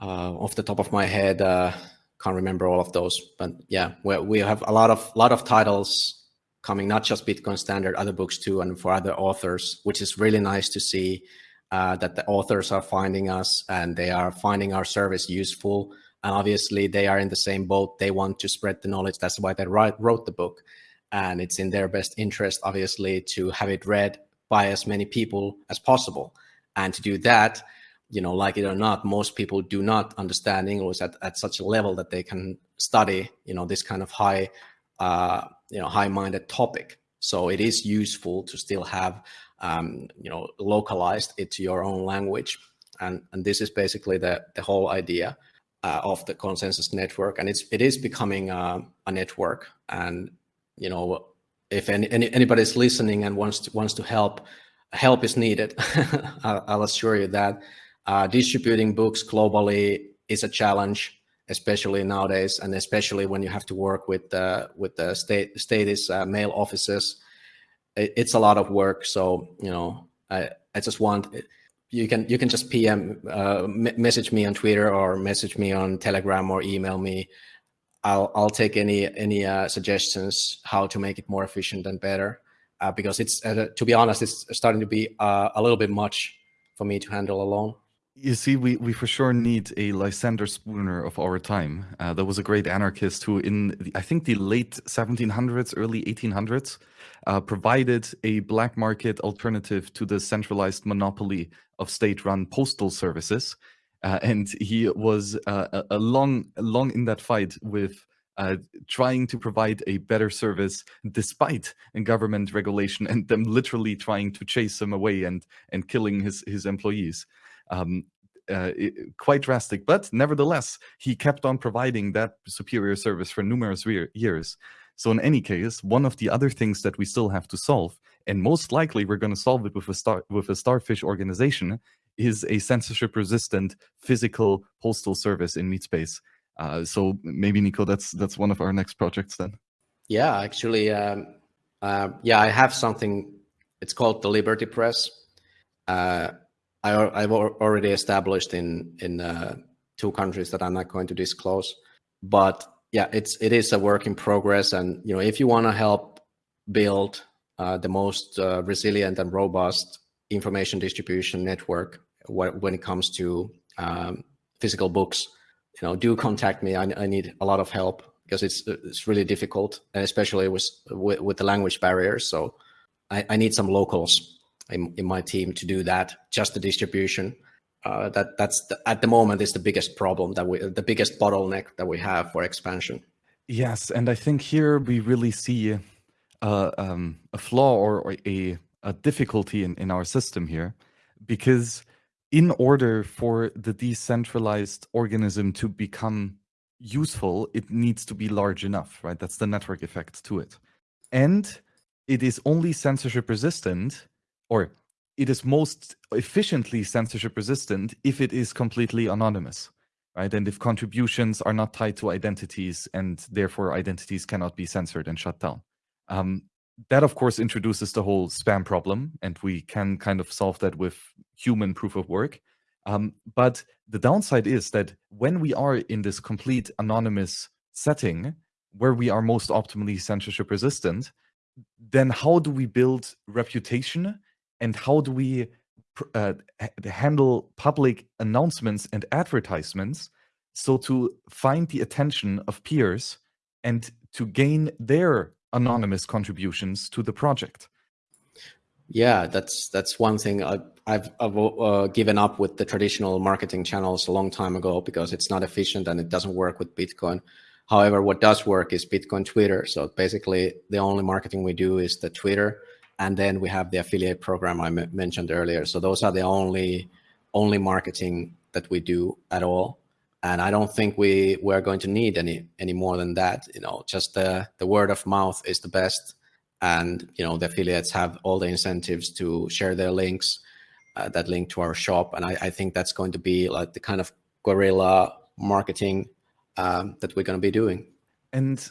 [SPEAKER 2] Uh, off the top of my head, uh, can't remember all of those, but yeah, we we have a lot of lot of titles coming, not just Bitcoin Standard, other books too, and for other authors, which is really nice to see that the authors are finding us and they are finding our service useful. And obviously, they are in the same boat. They want to spread the knowledge. That's why they write, wrote the book. And it's in their best interest, obviously, to have it read by as many people as possible. And to do that, you know, like it or not, most people do not understand English at, at such a level that they can study, you know, this kind of high, uh, you know, high-minded topic. So it is useful to still have, um, you know, localized it to your own language. And, and this is basically the, the whole idea uh, of the Konsensus Network. And it's, it is becoming uh, a network. And, you know, if any, any, anybody's listening and wants to, wants to help, help is needed. *laughs* I'll assure you that uh, distributing books globally is a challenge, especially nowadays, and especially when you have to work with uh, with the state status uh, mail offices. It, it's a lot of work. So you know, I I just want you can you can just PM uh, message me on Twitter or message me on Telegram or email me. I'll I'll take any any uh, suggestions how to make it more efficient and better. Uh, because it's to be honest, it's starting to be a little bit much for me to handle alone.
[SPEAKER 1] You see, we, we for sure need a Lysander Spooner of our time. Uh, there was a great anarchist who, in the, I think the late 1700s, early 1800s, uh, provided a black market alternative to the centralized monopoly of state-run postal services. Uh, and he was uh, a, long, long in that fight with uh, trying to provide a better service despite government regulation and them literally trying to chase him away and and killing his his employees um, uh, it, quite drastic. But nevertheless, he kept on providing that superior service for numerous years. So in any case, one of the other things that we still have to solve, and most likely we're going to solve it with a star with a starfish organization, is a censorship-resistant physical postal service in meatspace. Uh, so maybe Niko, that's that's one of our next projects then.
[SPEAKER 2] Yeah, actually, um, uh, yeah, I have something. It's called the Liberty Press. Uh, I, have already established in in uh, two countries that I'm not going to disclose. But yeah, it's it is a work in progress, and you know if you want to help build uh, the most uh, resilient and robust information distribution network when it comes to um, physical books, you know, do contact me. I, I, need a lot of help because it's it's really difficult, and especially with with, with the language barriers. So I, I need some locals in, in my team to do that, just the distribution. Uh, that that's the, at the moment is the biggest problem that we, the biggest bottleneck that we have for expansion.
[SPEAKER 1] Yes, and I think here we really see uh, um, a flaw or, or a, a difficulty in, in our system here, because in order for the decentralized organism to become useful, it needs to be large enough, right? That's the network effect to it. And it is only censorship resistant or it is most efficiently censorship resistant if it is completely anonymous right? And if contributions are not tied to identities and therefore identities cannot be censored and shut down. Um, that of course introduces the whole spam problem and we can kind of solve that with human proof of work. Um, but the downside is that when we are in this complete anonymous setting where we are most optimally censorship resistant then how do we build reputation and how do we uh, handle public announcements and advertisements so to find the attention of peers and to gain their anonymous contributions to the project?
[SPEAKER 2] Yeah that's that's one thing I, have I've uh, given up with the traditional marketing channels a long time ago because it's not efficient and it doesn't work with bitcoin. However what does work is bitcoin twitter. So basically the only marketing we do is the twitter and then we have the affiliate program I mentioned earlier. So those are the only only marketing that we do at all. And I don't think we we're going to need any any more than that. You know, just the the word of mouth is the best, and you know the affiliates have all the incentives to share their links, uh, that link to our shop, and I, I think that's going to be like the kind of guerrilla marketing um, that we're going to be doing.
[SPEAKER 1] And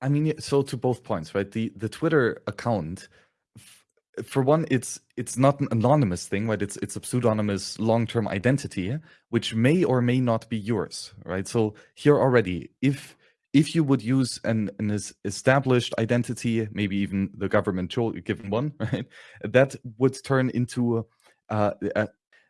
[SPEAKER 1] I mean, so to both points, right? The the Twitter account for one, it's it's not an anonymous thing, right? It's it's a pseudonymous long-term identity, which may or may not be yours, right? So here already, if if you would use an, an established identity, maybe even the government given one, *laughs* right, that would turn into uh,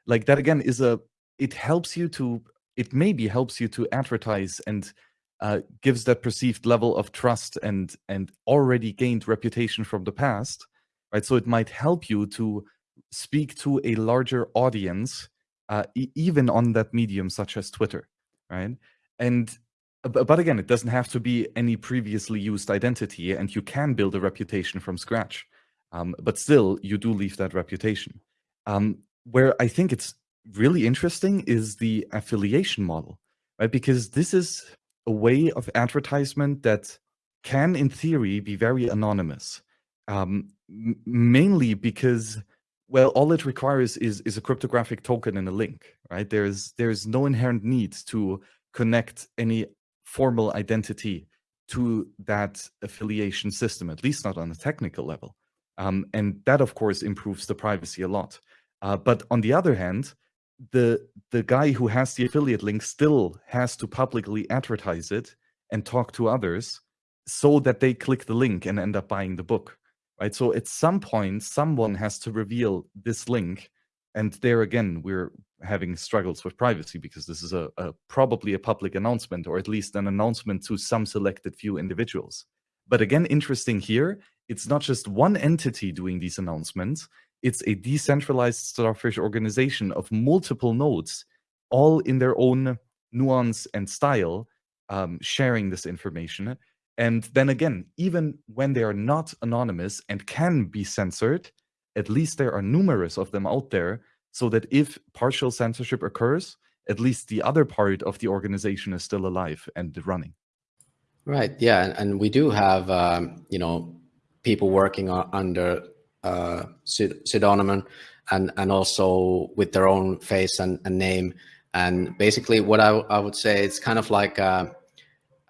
[SPEAKER 1] like that again is a it helps you to it maybe helps you to advertise and uh, gives that perceived level of trust and and already gained reputation from the past, right? So it might help you to speak to a larger audience, uh, e even on that medium such as Twitter, right? And but again, it doesn't have to be any previously used identity, and you can build a reputation from scratch. Um, but still, you do leave that reputation. Um, where I think it's really interesting is the affiliation model, right? Because this is a way of advertisement that can, in theory, be very anonymous. Um, mainly because, well, all it requires is is a cryptographic token and a link, right? There's there's no inherent need to connect any formal identity to that affiliation system, at least not on a technical level. Um, and that, of course, improves the privacy a lot. Uh, but on the other hand, the the guy who has the affiliate link still has to publicly advertise it and talk to others so that they click the link and end up buying the book right so at some point someone has to reveal this link and there again we're having struggles with privacy because this is a, a probably a public announcement or at least an announcement to some selected few individuals but again interesting here it's not just one entity doing these announcements it's a decentralized starfish organization of multiple nodes, all in their own nuance and style, um, sharing this information. And then again, even when they are not anonymous and can be censored, at least there are numerous of them out there, so that if partial censorship occurs, at least the other part of the organization is still alive and running.
[SPEAKER 2] Right. Yeah, and we do have um, you know people working under uh, pseudonym and and also with their own face and, and name. And basically, what I, I would say it's kind of like uh,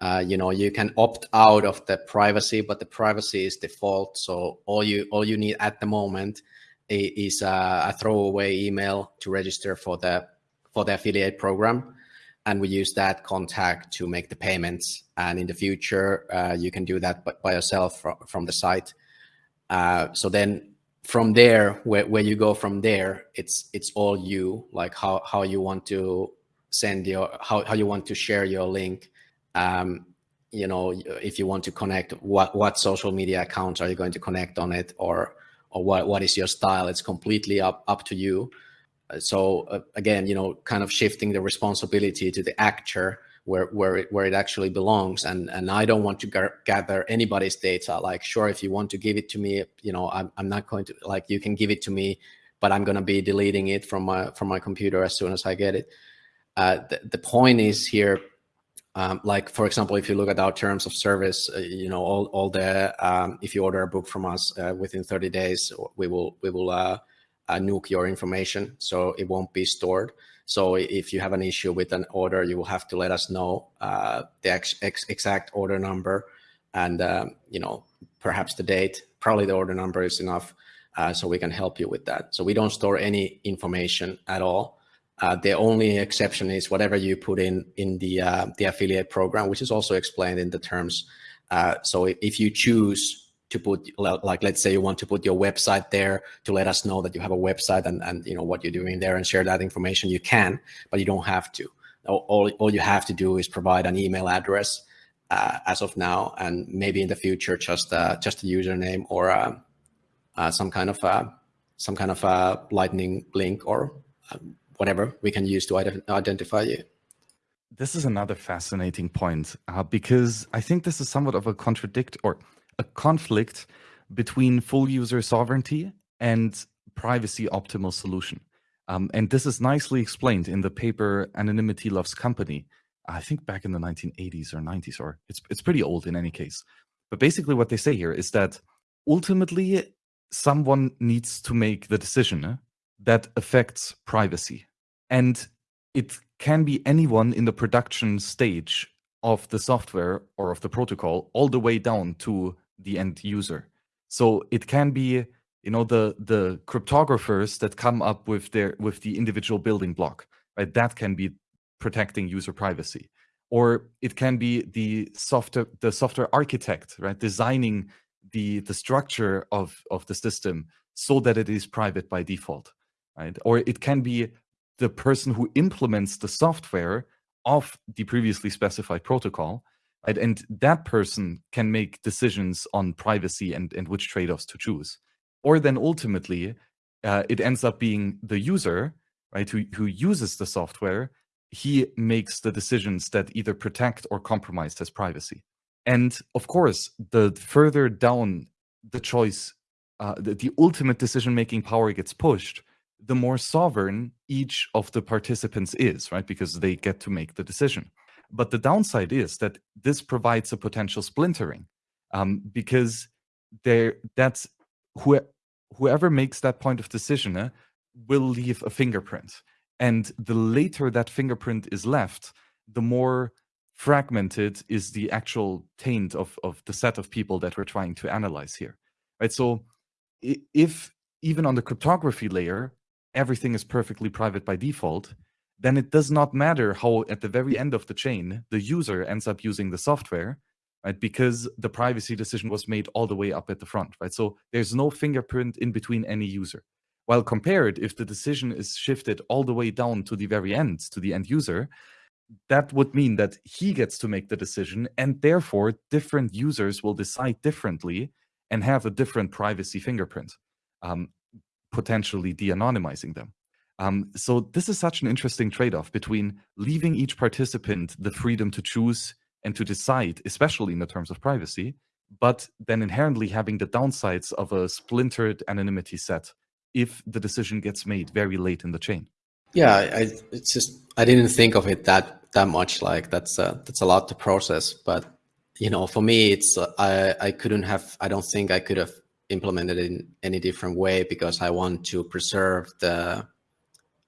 [SPEAKER 2] uh, you know you can opt out of the privacy, but the privacy is default. So all you all you need at the moment is a, throwaway email to register for the for the affiliate program and we use that contact to make the payments. And in the future, uh, you can do that by yourself from, from the site. Uh, so then from there, where, where you go from there, it's it's all you, like how, how you want to send your, how, how you want to share your link. Um, you know, if you want to connect, what, what social media accounts are you going to connect on it or, or what, what is your style? It's completely up, up to you. Uh, so uh, again, you know, kind of shifting the responsibility to the actor where where it, where it actually belongs and and i don't want to gather anybody's data like sure if you want to give it to me you know i'm, I'm not going to like you can give it to me but i'm going to be deleting it from my from my computer as soon as i get it uh, the, the point is here um, like for example if you look at our terms of service uh, you know all, all the um, if you order a book from us uh, within 30 days we will we will uh, uh nuke your information so it won't be stored so if you have an issue with an order, you will have to let us know uh, the ex ex exact order number and, um, you know, perhaps the date, probably the order number is enough. Uh, so we can help you with that. So we don't store any information at all. Uh, the only exception is whatever you put in in the uh, the affiliate program, which is also explained in the terms. Uh, so if you choose to put like let's say you want to put your website there to let us know that you have a website and and you know what you're doing there and share that information you can but you don't have to all, all you have to do is provide an email address uh, as of now and maybe in the future just uh, just a username or uh, some kind of some kind of a lightning link or um, whatever we can use to identify you
[SPEAKER 1] this is another fascinating point uh, because I think this is somewhat of a contradict or a conflict between full user sovereignty and privacy optimal solution. Um, and this is nicely explained in the paper Anonymity Loves Company, I think back in the 1980s or 90s, or it's, it's pretty old in any case. But basically what they say here is that ultimately someone needs to make the decision that affects privacy. And it can be anyone in the production stage of the software or of the protocol all the way down to the end user. So it can be you know the the cryptographers that come up with their with the individual building block right that can be protecting user privacy or it can be the software the software architect right designing the the structure of of the system so that it is private by default right? Or it can be the person who implements the software of the previously specified protocol right? And that person can make decisions on privacy and and which trade-offs to choose. Or then ultimately uh, it ends up being the user right who, who uses the software. He makes the decisions that either protect or compromise his privacy. And of course the further down the choice uh, the, the ultimate decision making power gets pushed the more sovereign each of the participants is right because they get to make the decision but the downside is that this provides a potential splintering um, because there that's who whoever makes that point of decision uh, will leave a fingerprint. And the later that fingerprint is left, the more fragmented is the actual taint of, of the set of people that we're trying to analyze here. Right. So if even on the cryptography layer, everything is perfectly private by default, then it does not matter how at the very end of the chain, the user ends up using the software right? Because the privacy decision was made all the way up at the front, right? So there's no fingerprint in between any user. While compared, if the decision is shifted all the way down to the very end, to the end user, that would mean that he gets to make the decision, and therefore different users will decide differently and have a different privacy fingerprint, um, potentially de-anonymizing them. Um, so this is such an interesting trade-off between leaving each participant the freedom to choose and to decide, especially in the terms of privacy, but then inherently having the downsides of a splintered anonymity set if the decision gets made very late in the chain.
[SPEAKER 2] Yeah, I, it's just I didn't think of it that that much. Like that's uh, that's a lot to process. But you know, for me, it's uh, I I couldn't have. I don't think I could have implemented in any different way because I want to preserve the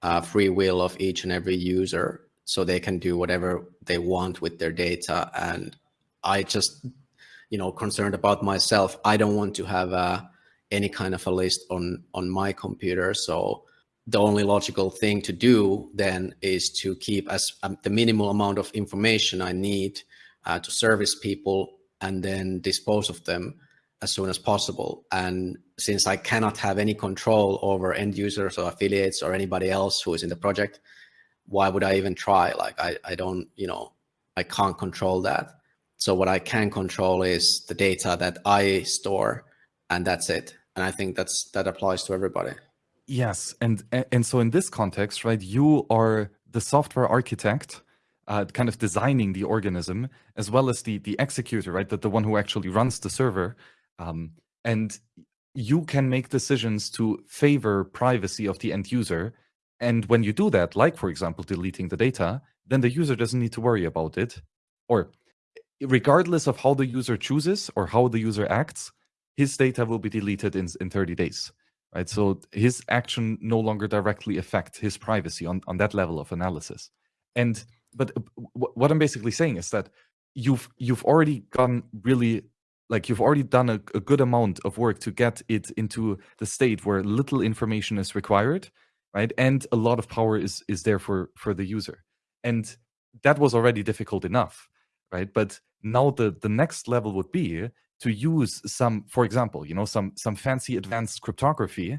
[SPEAKER 2] uh, free will of each and every user so they can do whatever they want with their data. And I just, you know, concerned about myself. I don't want to have uh, any kind of a list on on my computer. So the only logical thing to do then is to keep as um, the minimal amount of information I need uh, to service people and then dispose of them as soon as possible. And since I cannot have any control over end users or affiliates or anybody else who is in the project, why would I even try? Like I, I don't, you know, I can't control that. So what I can control is the data that I store and that's it. And I think that's that applies to everybody.
[SPEAKER 1] Yes. And and so in this context, right, you are the software architect, uh, kind of designing the organism, as well as the the executor, right? That the one who actually runs the server. Um, and you can make decisions to favor privacy of the end user and when you do that, like for example, deleting the data, then the user doesn't need to worry about it. Or regardless of how the user chooses or how the user acts, his data will be deleted in, in 30 days. Right. So his action no longer directly affect his privacy on, on that level of analysis. And but what I'm basically saying is that you've you've already gone really like you've already done a, a good amount of work to get it into the state where little information is required right? And a lot of power is is there for for the user, and that was already difficult enough, right? But now the the next level would be to use some, for example, you know, some some fancy advanced cryptography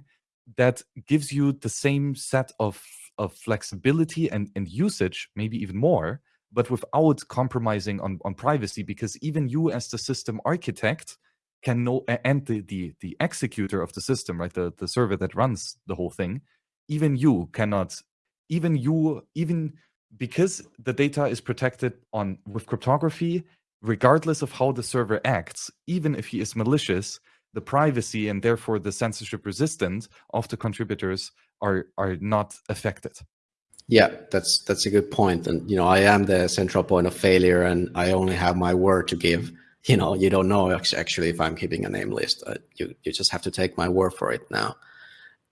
[SPEAKER 1] that gives you the same set of of flexibility and and usage, maybe even more, but without compromising on on privacy, because even you as the system architect can know and the the the executor of the system, right, the the server that runs the whole thing even you cannot even you even because the data is protected on with cryptography regardless of how the server acts even if he is malicious the privacy and therefore the censorship resistant of the contributors are are not affected
[SPEAKER 2] yeah that's that's a good point and you know i am the central point of failure and i only have my word to give you know you don't know actually if i'm keeping a name list uh, you you just have to take my word for it now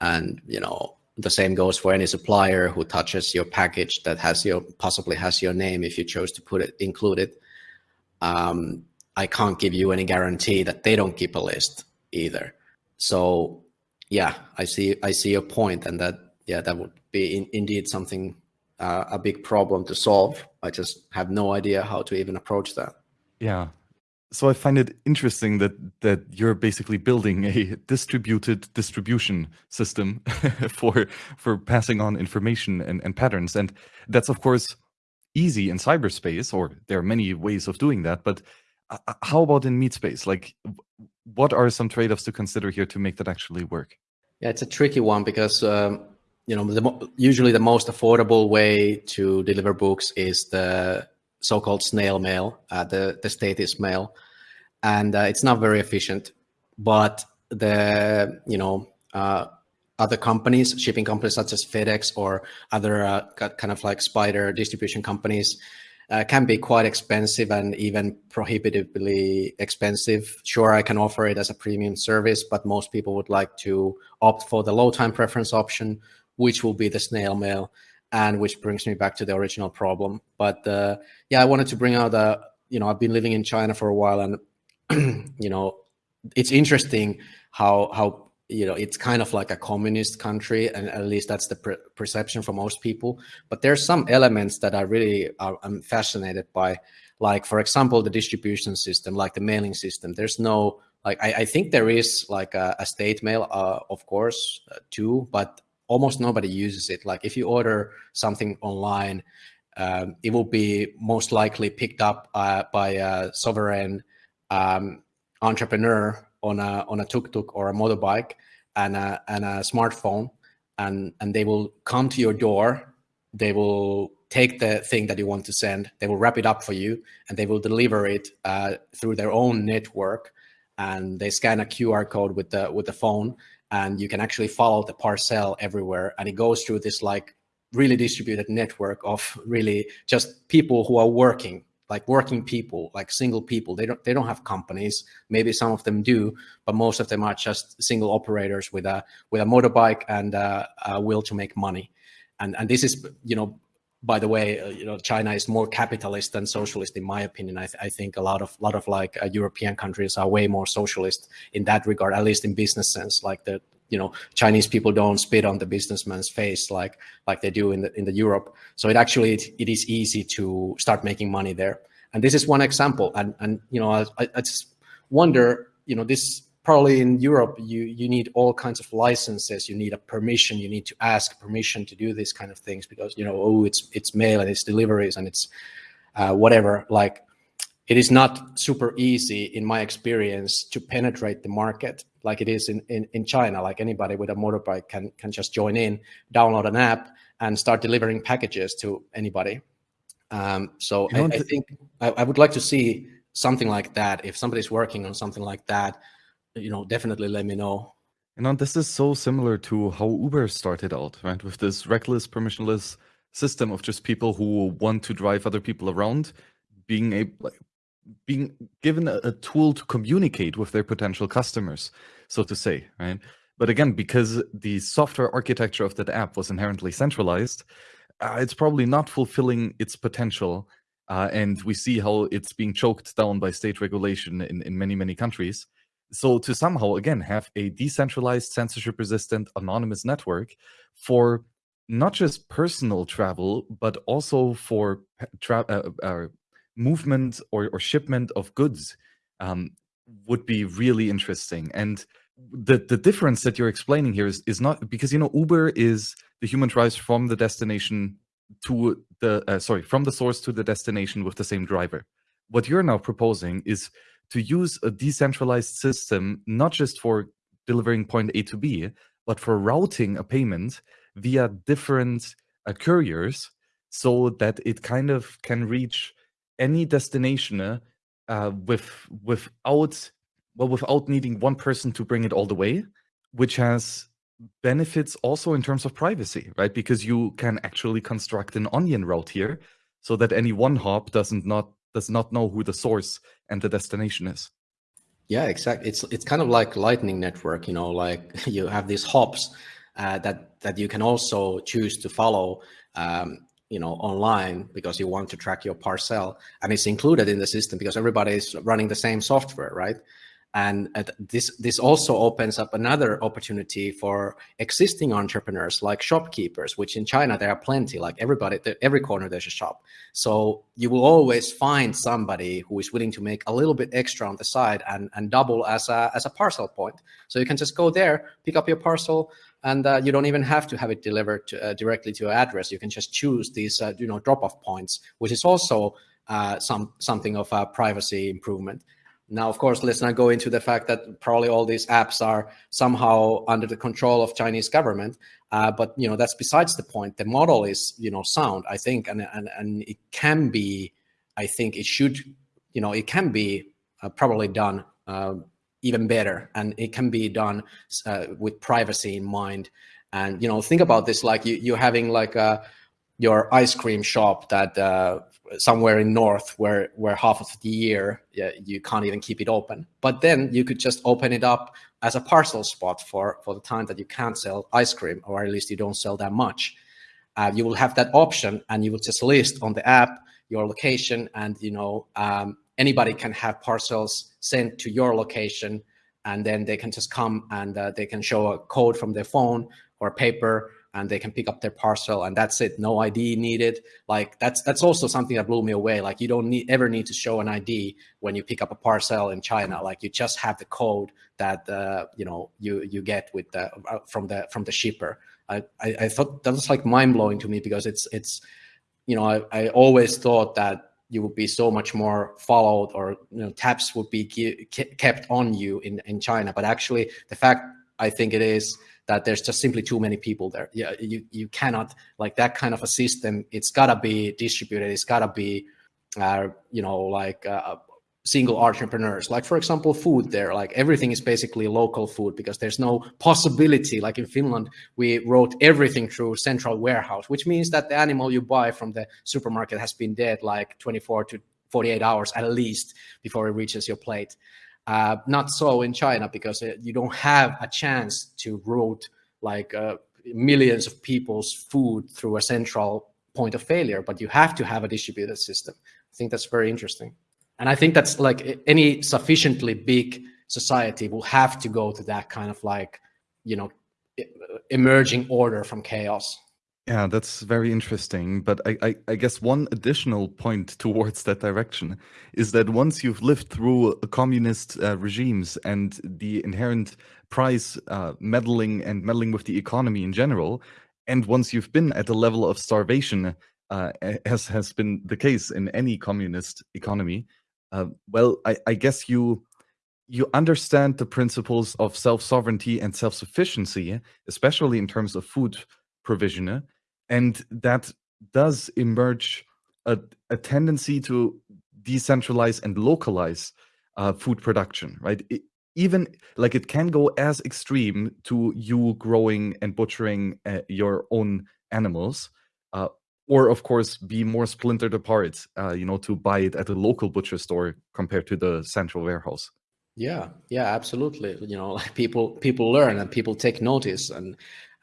[SPEAKER 2] and you know the same goes for any supplier who touches your package that has your possibly has your name if you chose to put it include it. Um, I can't give you any guarantee that they don't keep a list either. So yeah, I see I see your point, and that yeah, that would be in, indeed something uh, a big problem to solve. I just have no idea how to even approach that.
[SPEAKER 1] Yeah. So I find it interesting that that you're basically building a distributed distribution system *laughs* for for passing on information and, and patterns. And that's of course easy in cyberspace, or there are many ways of doing that. But uh, uh how about in meat space? Like what are some trade-offs to consider here to make that actually work?
[SPEAKER 2] Yeah, it's a tricky one because um, you know, the, usually the most affordable way to deliver books is the so-called snail mail, uh, the the status mail, and uh, it's not very efficient. But the you know uh, other companies, shipping companies such as FedEx or other uh, kind of like spider distribution companies, uh, can be quite expensive and even prohibitively expensive. Sure, I can offer it as a premium service, but most people would like to opt for the low time preference option, which will be the snail mail, and which brings me back to the original problem. But uh, yeah, I wanted to bring out a, you know, I've been living in China for a while, and *clears throat* you know, it's interesting how how you know it's kind of like a communist country, and at least that's the per perception for most people. But there's some elements that I really are, I'm fascinated by, like for example, the distribution system, like the mailing system. There's no like I, I think there is like a, a state mail, uh, of course, uh, too, but almost nobody uses it. Like if you order something online, um, it will be most likely picked up uh, by a sovereign um, entrepreneur on a on a tuk-tuk or a motorbike and a, and a smartphone, and and they will come to your door. They will take the thing that you want to send. They will wrap it up for you, and they will deliver it uh, through their own network. And they scan a QR code with the with the phone, and you can actually follow the parcel everywhere. And it goes through this like really distributed network of really just people who are working like working people like single people. They don't they don't have companies. Maybe some of them do but most of them are just single operators with a with a motorbike and a, a will to make money. And and this is you know by the way, uh, you know, China is more capitalist than socialist, in my opinion. I, th I think a lot of lot of like uh, European countries are way more socialist in that regard, at least in business sense. Like the you know Chinese people don't spit on the businessman's face like like they do in the in the Europe. So it actually it, it is easy to start making money there. And this is one example. And and you know I, I just wonder you know this probably in Europe, you, you need all kinds of licenses. You need a permission. You need to ask permission to do these kind of things because, you know, oh, it's, it's mail and it's deliveries and it's uh, whatever. Like it is not super easy in my experience to penetrate the market like it is in, in, in China. Like anybody with a motorbike can, can just join in, download an app and start delivering packages to anybody. Um, so I, I, think I, I would like to see something like that. If somebody's working on something like that, you know, definitely let me know.
[SPEAKER 1] And this is so similar to how Uber started out, right? With this reckless, permissionless system of just people who want to drive other people around, being able, being given a, a tool to communicate with their potential customers, so to say, right? But again, because the software architecture of that app was inherently centralized, uh, it's probably not fulfilling its potential. Uh, and we see how it's being choked down by state regulation in, in many, many countries. So to somehow, again, have a decentralized, censorship-resistant, anonymous network for not just personal travel, but also for tra uh, uh, movement or, or shipment of goods um, would be really interesting. And the, the difference that you're explaining here is, is not because, you know, Uber is the human drives from the destination to the, uh, sorry, from the source to the destination with the same driver. What you're now proposing is to use a decentralized system, not just for delivering point A to B, but for routing a payment via different uh, couriers so that it kind of can reach any destination uh, with without well without needing one person to bring it all the way which has benefits also in terms of privacy right? Because you can actually construct an onion route here so that any one hop doesn't not does not know who the source and the destination is.
[SPEAKER 2] Yeah, exactly. It's it's kind of like Lightning Network. You know, like *laughs* you have these hops uh, that that you can also choose to follow. Um, you know, online because you want to track your parcel, and it's included in the system because everybody is running the same software, right? And this this also opens up another opportunity for existing entrepreneurs like shopkeepers which in china there are plenty like everybody every corner there's a shop. So you will always find somebody who is willing to make a little bit extra on the side and and double as a as a parcel point. So you can just go there pick up your parcel and uh, you don't even have to have it delivered to, uh, directly to your address. You can just choose these uh, you know drop off points which is also uh, some something of a privacy improvement now, of course, let's not go into the fact that probably all these apps are somehow under the control of Chinese government. Uh, but you know that's besides the point. The model is you know sound, I think, and and and it can be. I think it should, you know, it can be uh, probably done uh, even better, and it can be done uh, with privacy in mind. And you know, think about this: like you you're having like a uh, your ice cream shop that uh, somewhere in north where where half of the year yeah, you can't even keep it open. But then you could just open it up as a parcel spot for for the time that you can't sell ice cream or at least you don't sell that much. Uh, you will have that option and you will just list on the app your location and you know um, anybody can have parcels sent to your location and then they can just come and uh, they can show a code from their phone or paper and they can pick up their parcel and that's it. No id needed. Like that's that's also something that blew me away. Like you don't need ever need to show an id when you pick up a parcel in china. Like you just have the code that uh, you know you you get with the uh, from the from the shipper. I, I, I thought that was like mind-blowing to me because it's it's you know I, I always thought that you would be so much more followed or you know taps would be kept on you in in china. But actually the fact i think it is that there's just simply too many people there. Yeah, you you cannot like that kind of a system. It's gotta be distributed. It's gotta be, uh, you know, like uh, single entrepreneurs. Like for example, food there. Like everything is basically local food because there's no possibility. Like in Finland, we wrote everything through central warehouse, which means that the animal you buy from the supermarket has been dead like 24 to 48 hours at least before it reaches your plate. Uh, not so in China because uh, you don't have a chance to route like uh, millions of people's food through a central point of failure, but you have to have a distributed system. I think that's very interesting. And I think that's like any sufficiently big society will have to go to that kind of like, you know, emerging order from chaos.
[SPEAKER 1] Yeah, that's very interesting. But I, I, I, guess one additional point towards that direction is that once you've lived through communist uh, regimes and the inherent price uh, meddling and meddling with the economy in general, and once you've been at a level of starvation, uh, as has been the case in any communist economy, uh, well, I, I guess you you understand the principles of self sovereignty and self sufficiency, especially in terms of food provision and that does emerge a, a tendency to decentralize and localize uh, food production, right? It, even like it can go as extreme to you growing and butchering uh, your own animals, uh, or of course be more splintered apart, uh, you know, to buy it at a local butcher store compared to the central warehouse.
[SPEAKER 2] Yeah, yeah, absolutely. You know, like *laughs* people people learn and people take notice, and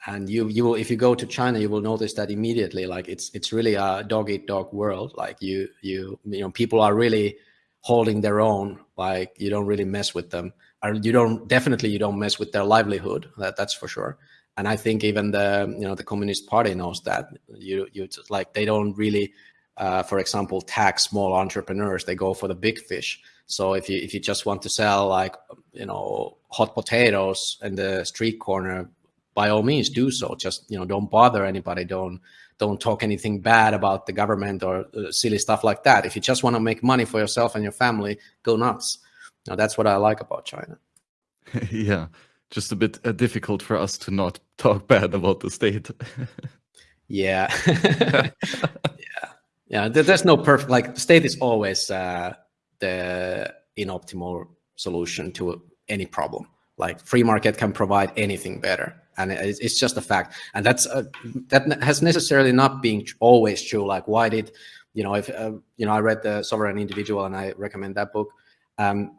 [SPEAKER 2] and you you will if you go to china you will notice that immediately like it's it's really a dog eat dog world. Like you you you know people are really holding their own like you don't really mess with them. Or you don't definitely you don't mess with their livelihood that that's for sure. And i think even the you know the communist party knows that. You you like they don't really uh, for example tax small entrepreneurs. They go for the big fish. So if you if you just want to sell like you know hot potatoes in the street corner by all means do so. Just you know, don't bother anybody. Don't don't talk anything bad about the government or uh, silly stuff like that. If you just want to make money for yourself and your family, go nuts. Now that's what I like about China. *laughs*
[SPEAKER 1] yeah, just a bit uh, difficult for us to not talk *laughs* bad about the state. *laughs*
[SPEAKER 2] yeah, yeah, yeah. There's no perfect. Like state is always uh, the inoptimal solution to any problem. Like free market can provide anything better and it's just a fact. And that's uh, that has necessarily not been always true. Like why did you know if uh, you know i read the sovereign individual and i recommend that book. Um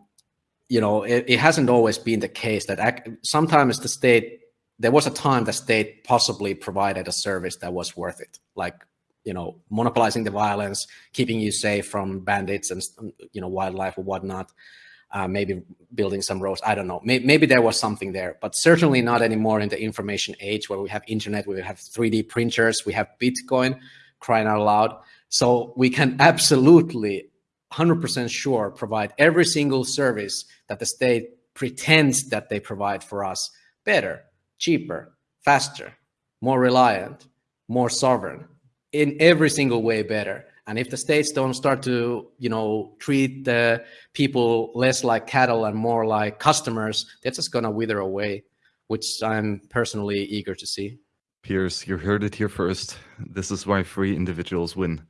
[SPEAKER 2] you know it, it hasn't always been the case that sometimes the state there was a time the state possibly provided a service that was worth it. Like you know monopolizing the violence keeping you safe from bandits and you know wildlife or whatnot uh, maybe building some roads. I don't know. Maybe, maybe, there was something there, but certainly not anymore in the information age where we have internet, we have 3D printers, we have Bitcoin crying out loud. So we can absolutely 100% sure provide every single service that the state pretends that they provide for us better, cheaper, faster, more reliant, more sovereign, in every single way better. And if the states don't start to, you know, treat the people less like cattle and more like customers, they're just gonna wither away, which I'm personally eager to see.
[SPEAKER 1] Piers, you heard it here first. This is why free individuals win.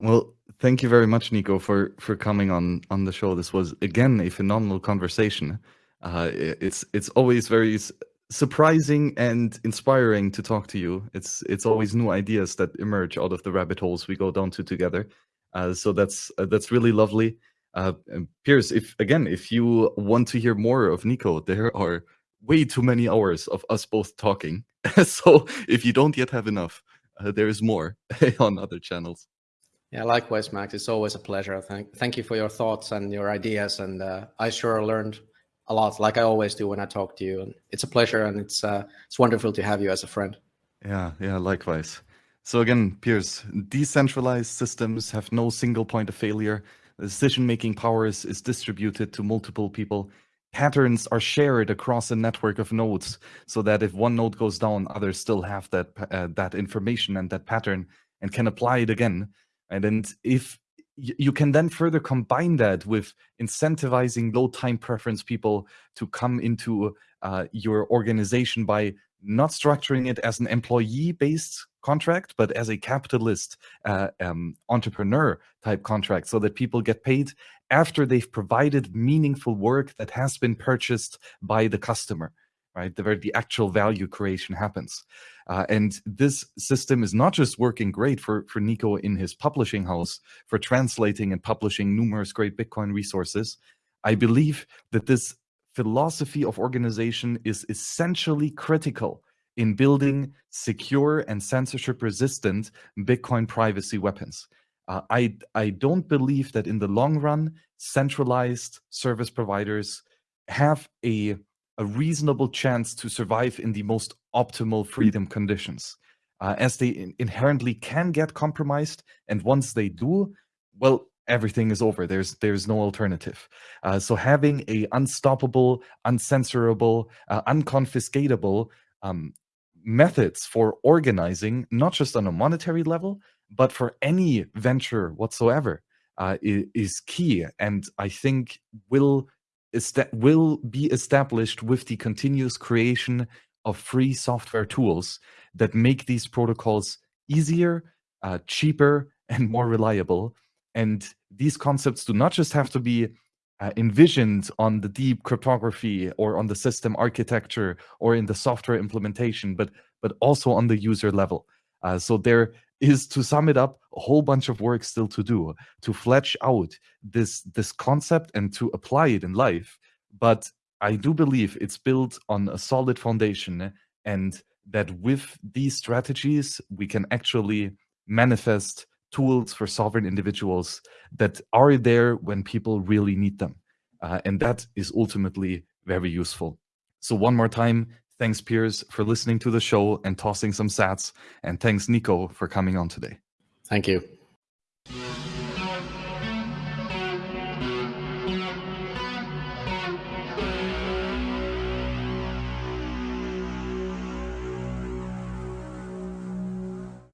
[SPEAKER 1] Well, thank you very much, Niko, for for coming on on the show. This was again a phenomenal conversation. Uh, it's it's always very surprising and inspiring to talk to you. It's it's always new ideas that emerge out of the rabbit holes we go down to together. Uh, so that's uh, that's really lovely. Uh, Piers, if again, if you want to hear more of Niko, there are way too many hours of us both talking. *laughs* so if you don't yet have enough, uh, there is more *laughs* on other channels.
[SPEAKER 2] Yeah, likewise, Max. It's always a pleasure. Thank thank you for your thoughts and your ideas, and uh, I sure learned a lot, like I always do when I talk to you. And it's a pleasure, and it's uh, it's wonderful to have you as a friend.
[SPEAKER 1] Yeah, yeah, likewise. So again, Piers, decentralized systems have no single point of failure. The decision-making power is, is distributed to multiple people. Patterns are shared across a network of nodes, so that if one node goes down, others still have that uh, that information and that pattern and can apply it again. And, and if you can then further combine that with incentivizing low time preference people to come into uh, your organization by not structuring it as an employee based contract, but as a capitalist uh, um, entrepreneur type contract so that people get paid after they've provided meaningful work that has been purchased by the customer right? The, where the actual value creation happens. Uh, and this system is not just working great for, for Niko in his publishing house for translating and publishing numerous great Bitcoin resources. I believe that this philosophy of organization is essentially critical in building secure and censorship resistant Bitcoin privacy weapons. Uh, I, I don't believe that in the long run, centralized service providers have a a reasonable chance to survive in the most optimal freedom conditions, uh, as they inherently can get compromised. And once they do, well, everything is over. There's there's no alternative. Uh, so having a unstoppable, uncensorable, uh, unconfiscatable um, methods for organizing, not just on a monetary level, but for any venture whatsoever, uh, is, is key. And I think will will be established with the continuous creation of free software tools that make these protocols easier, uh, cheaper, *laughs* and more reliable. And these concepts do not just have to be uh, envisioned on the deep cryptography or on the system architecture or in the software implementation, but but also on the user level. Uh, so there is to sum it up a whole bunch of work still to do to flesh out this this concept and to apply it in life but i do believe it's built on a solid foundation and that with these strategies we can actually manifest tools for sovereign individuals that are there when people really need them uh, and that is ultimately very useful so one more time Thanks, Piers, for listening to the show and tossing some sats. And thanks, Niko, for coming on today.
[SPEAKER 2] Thank you.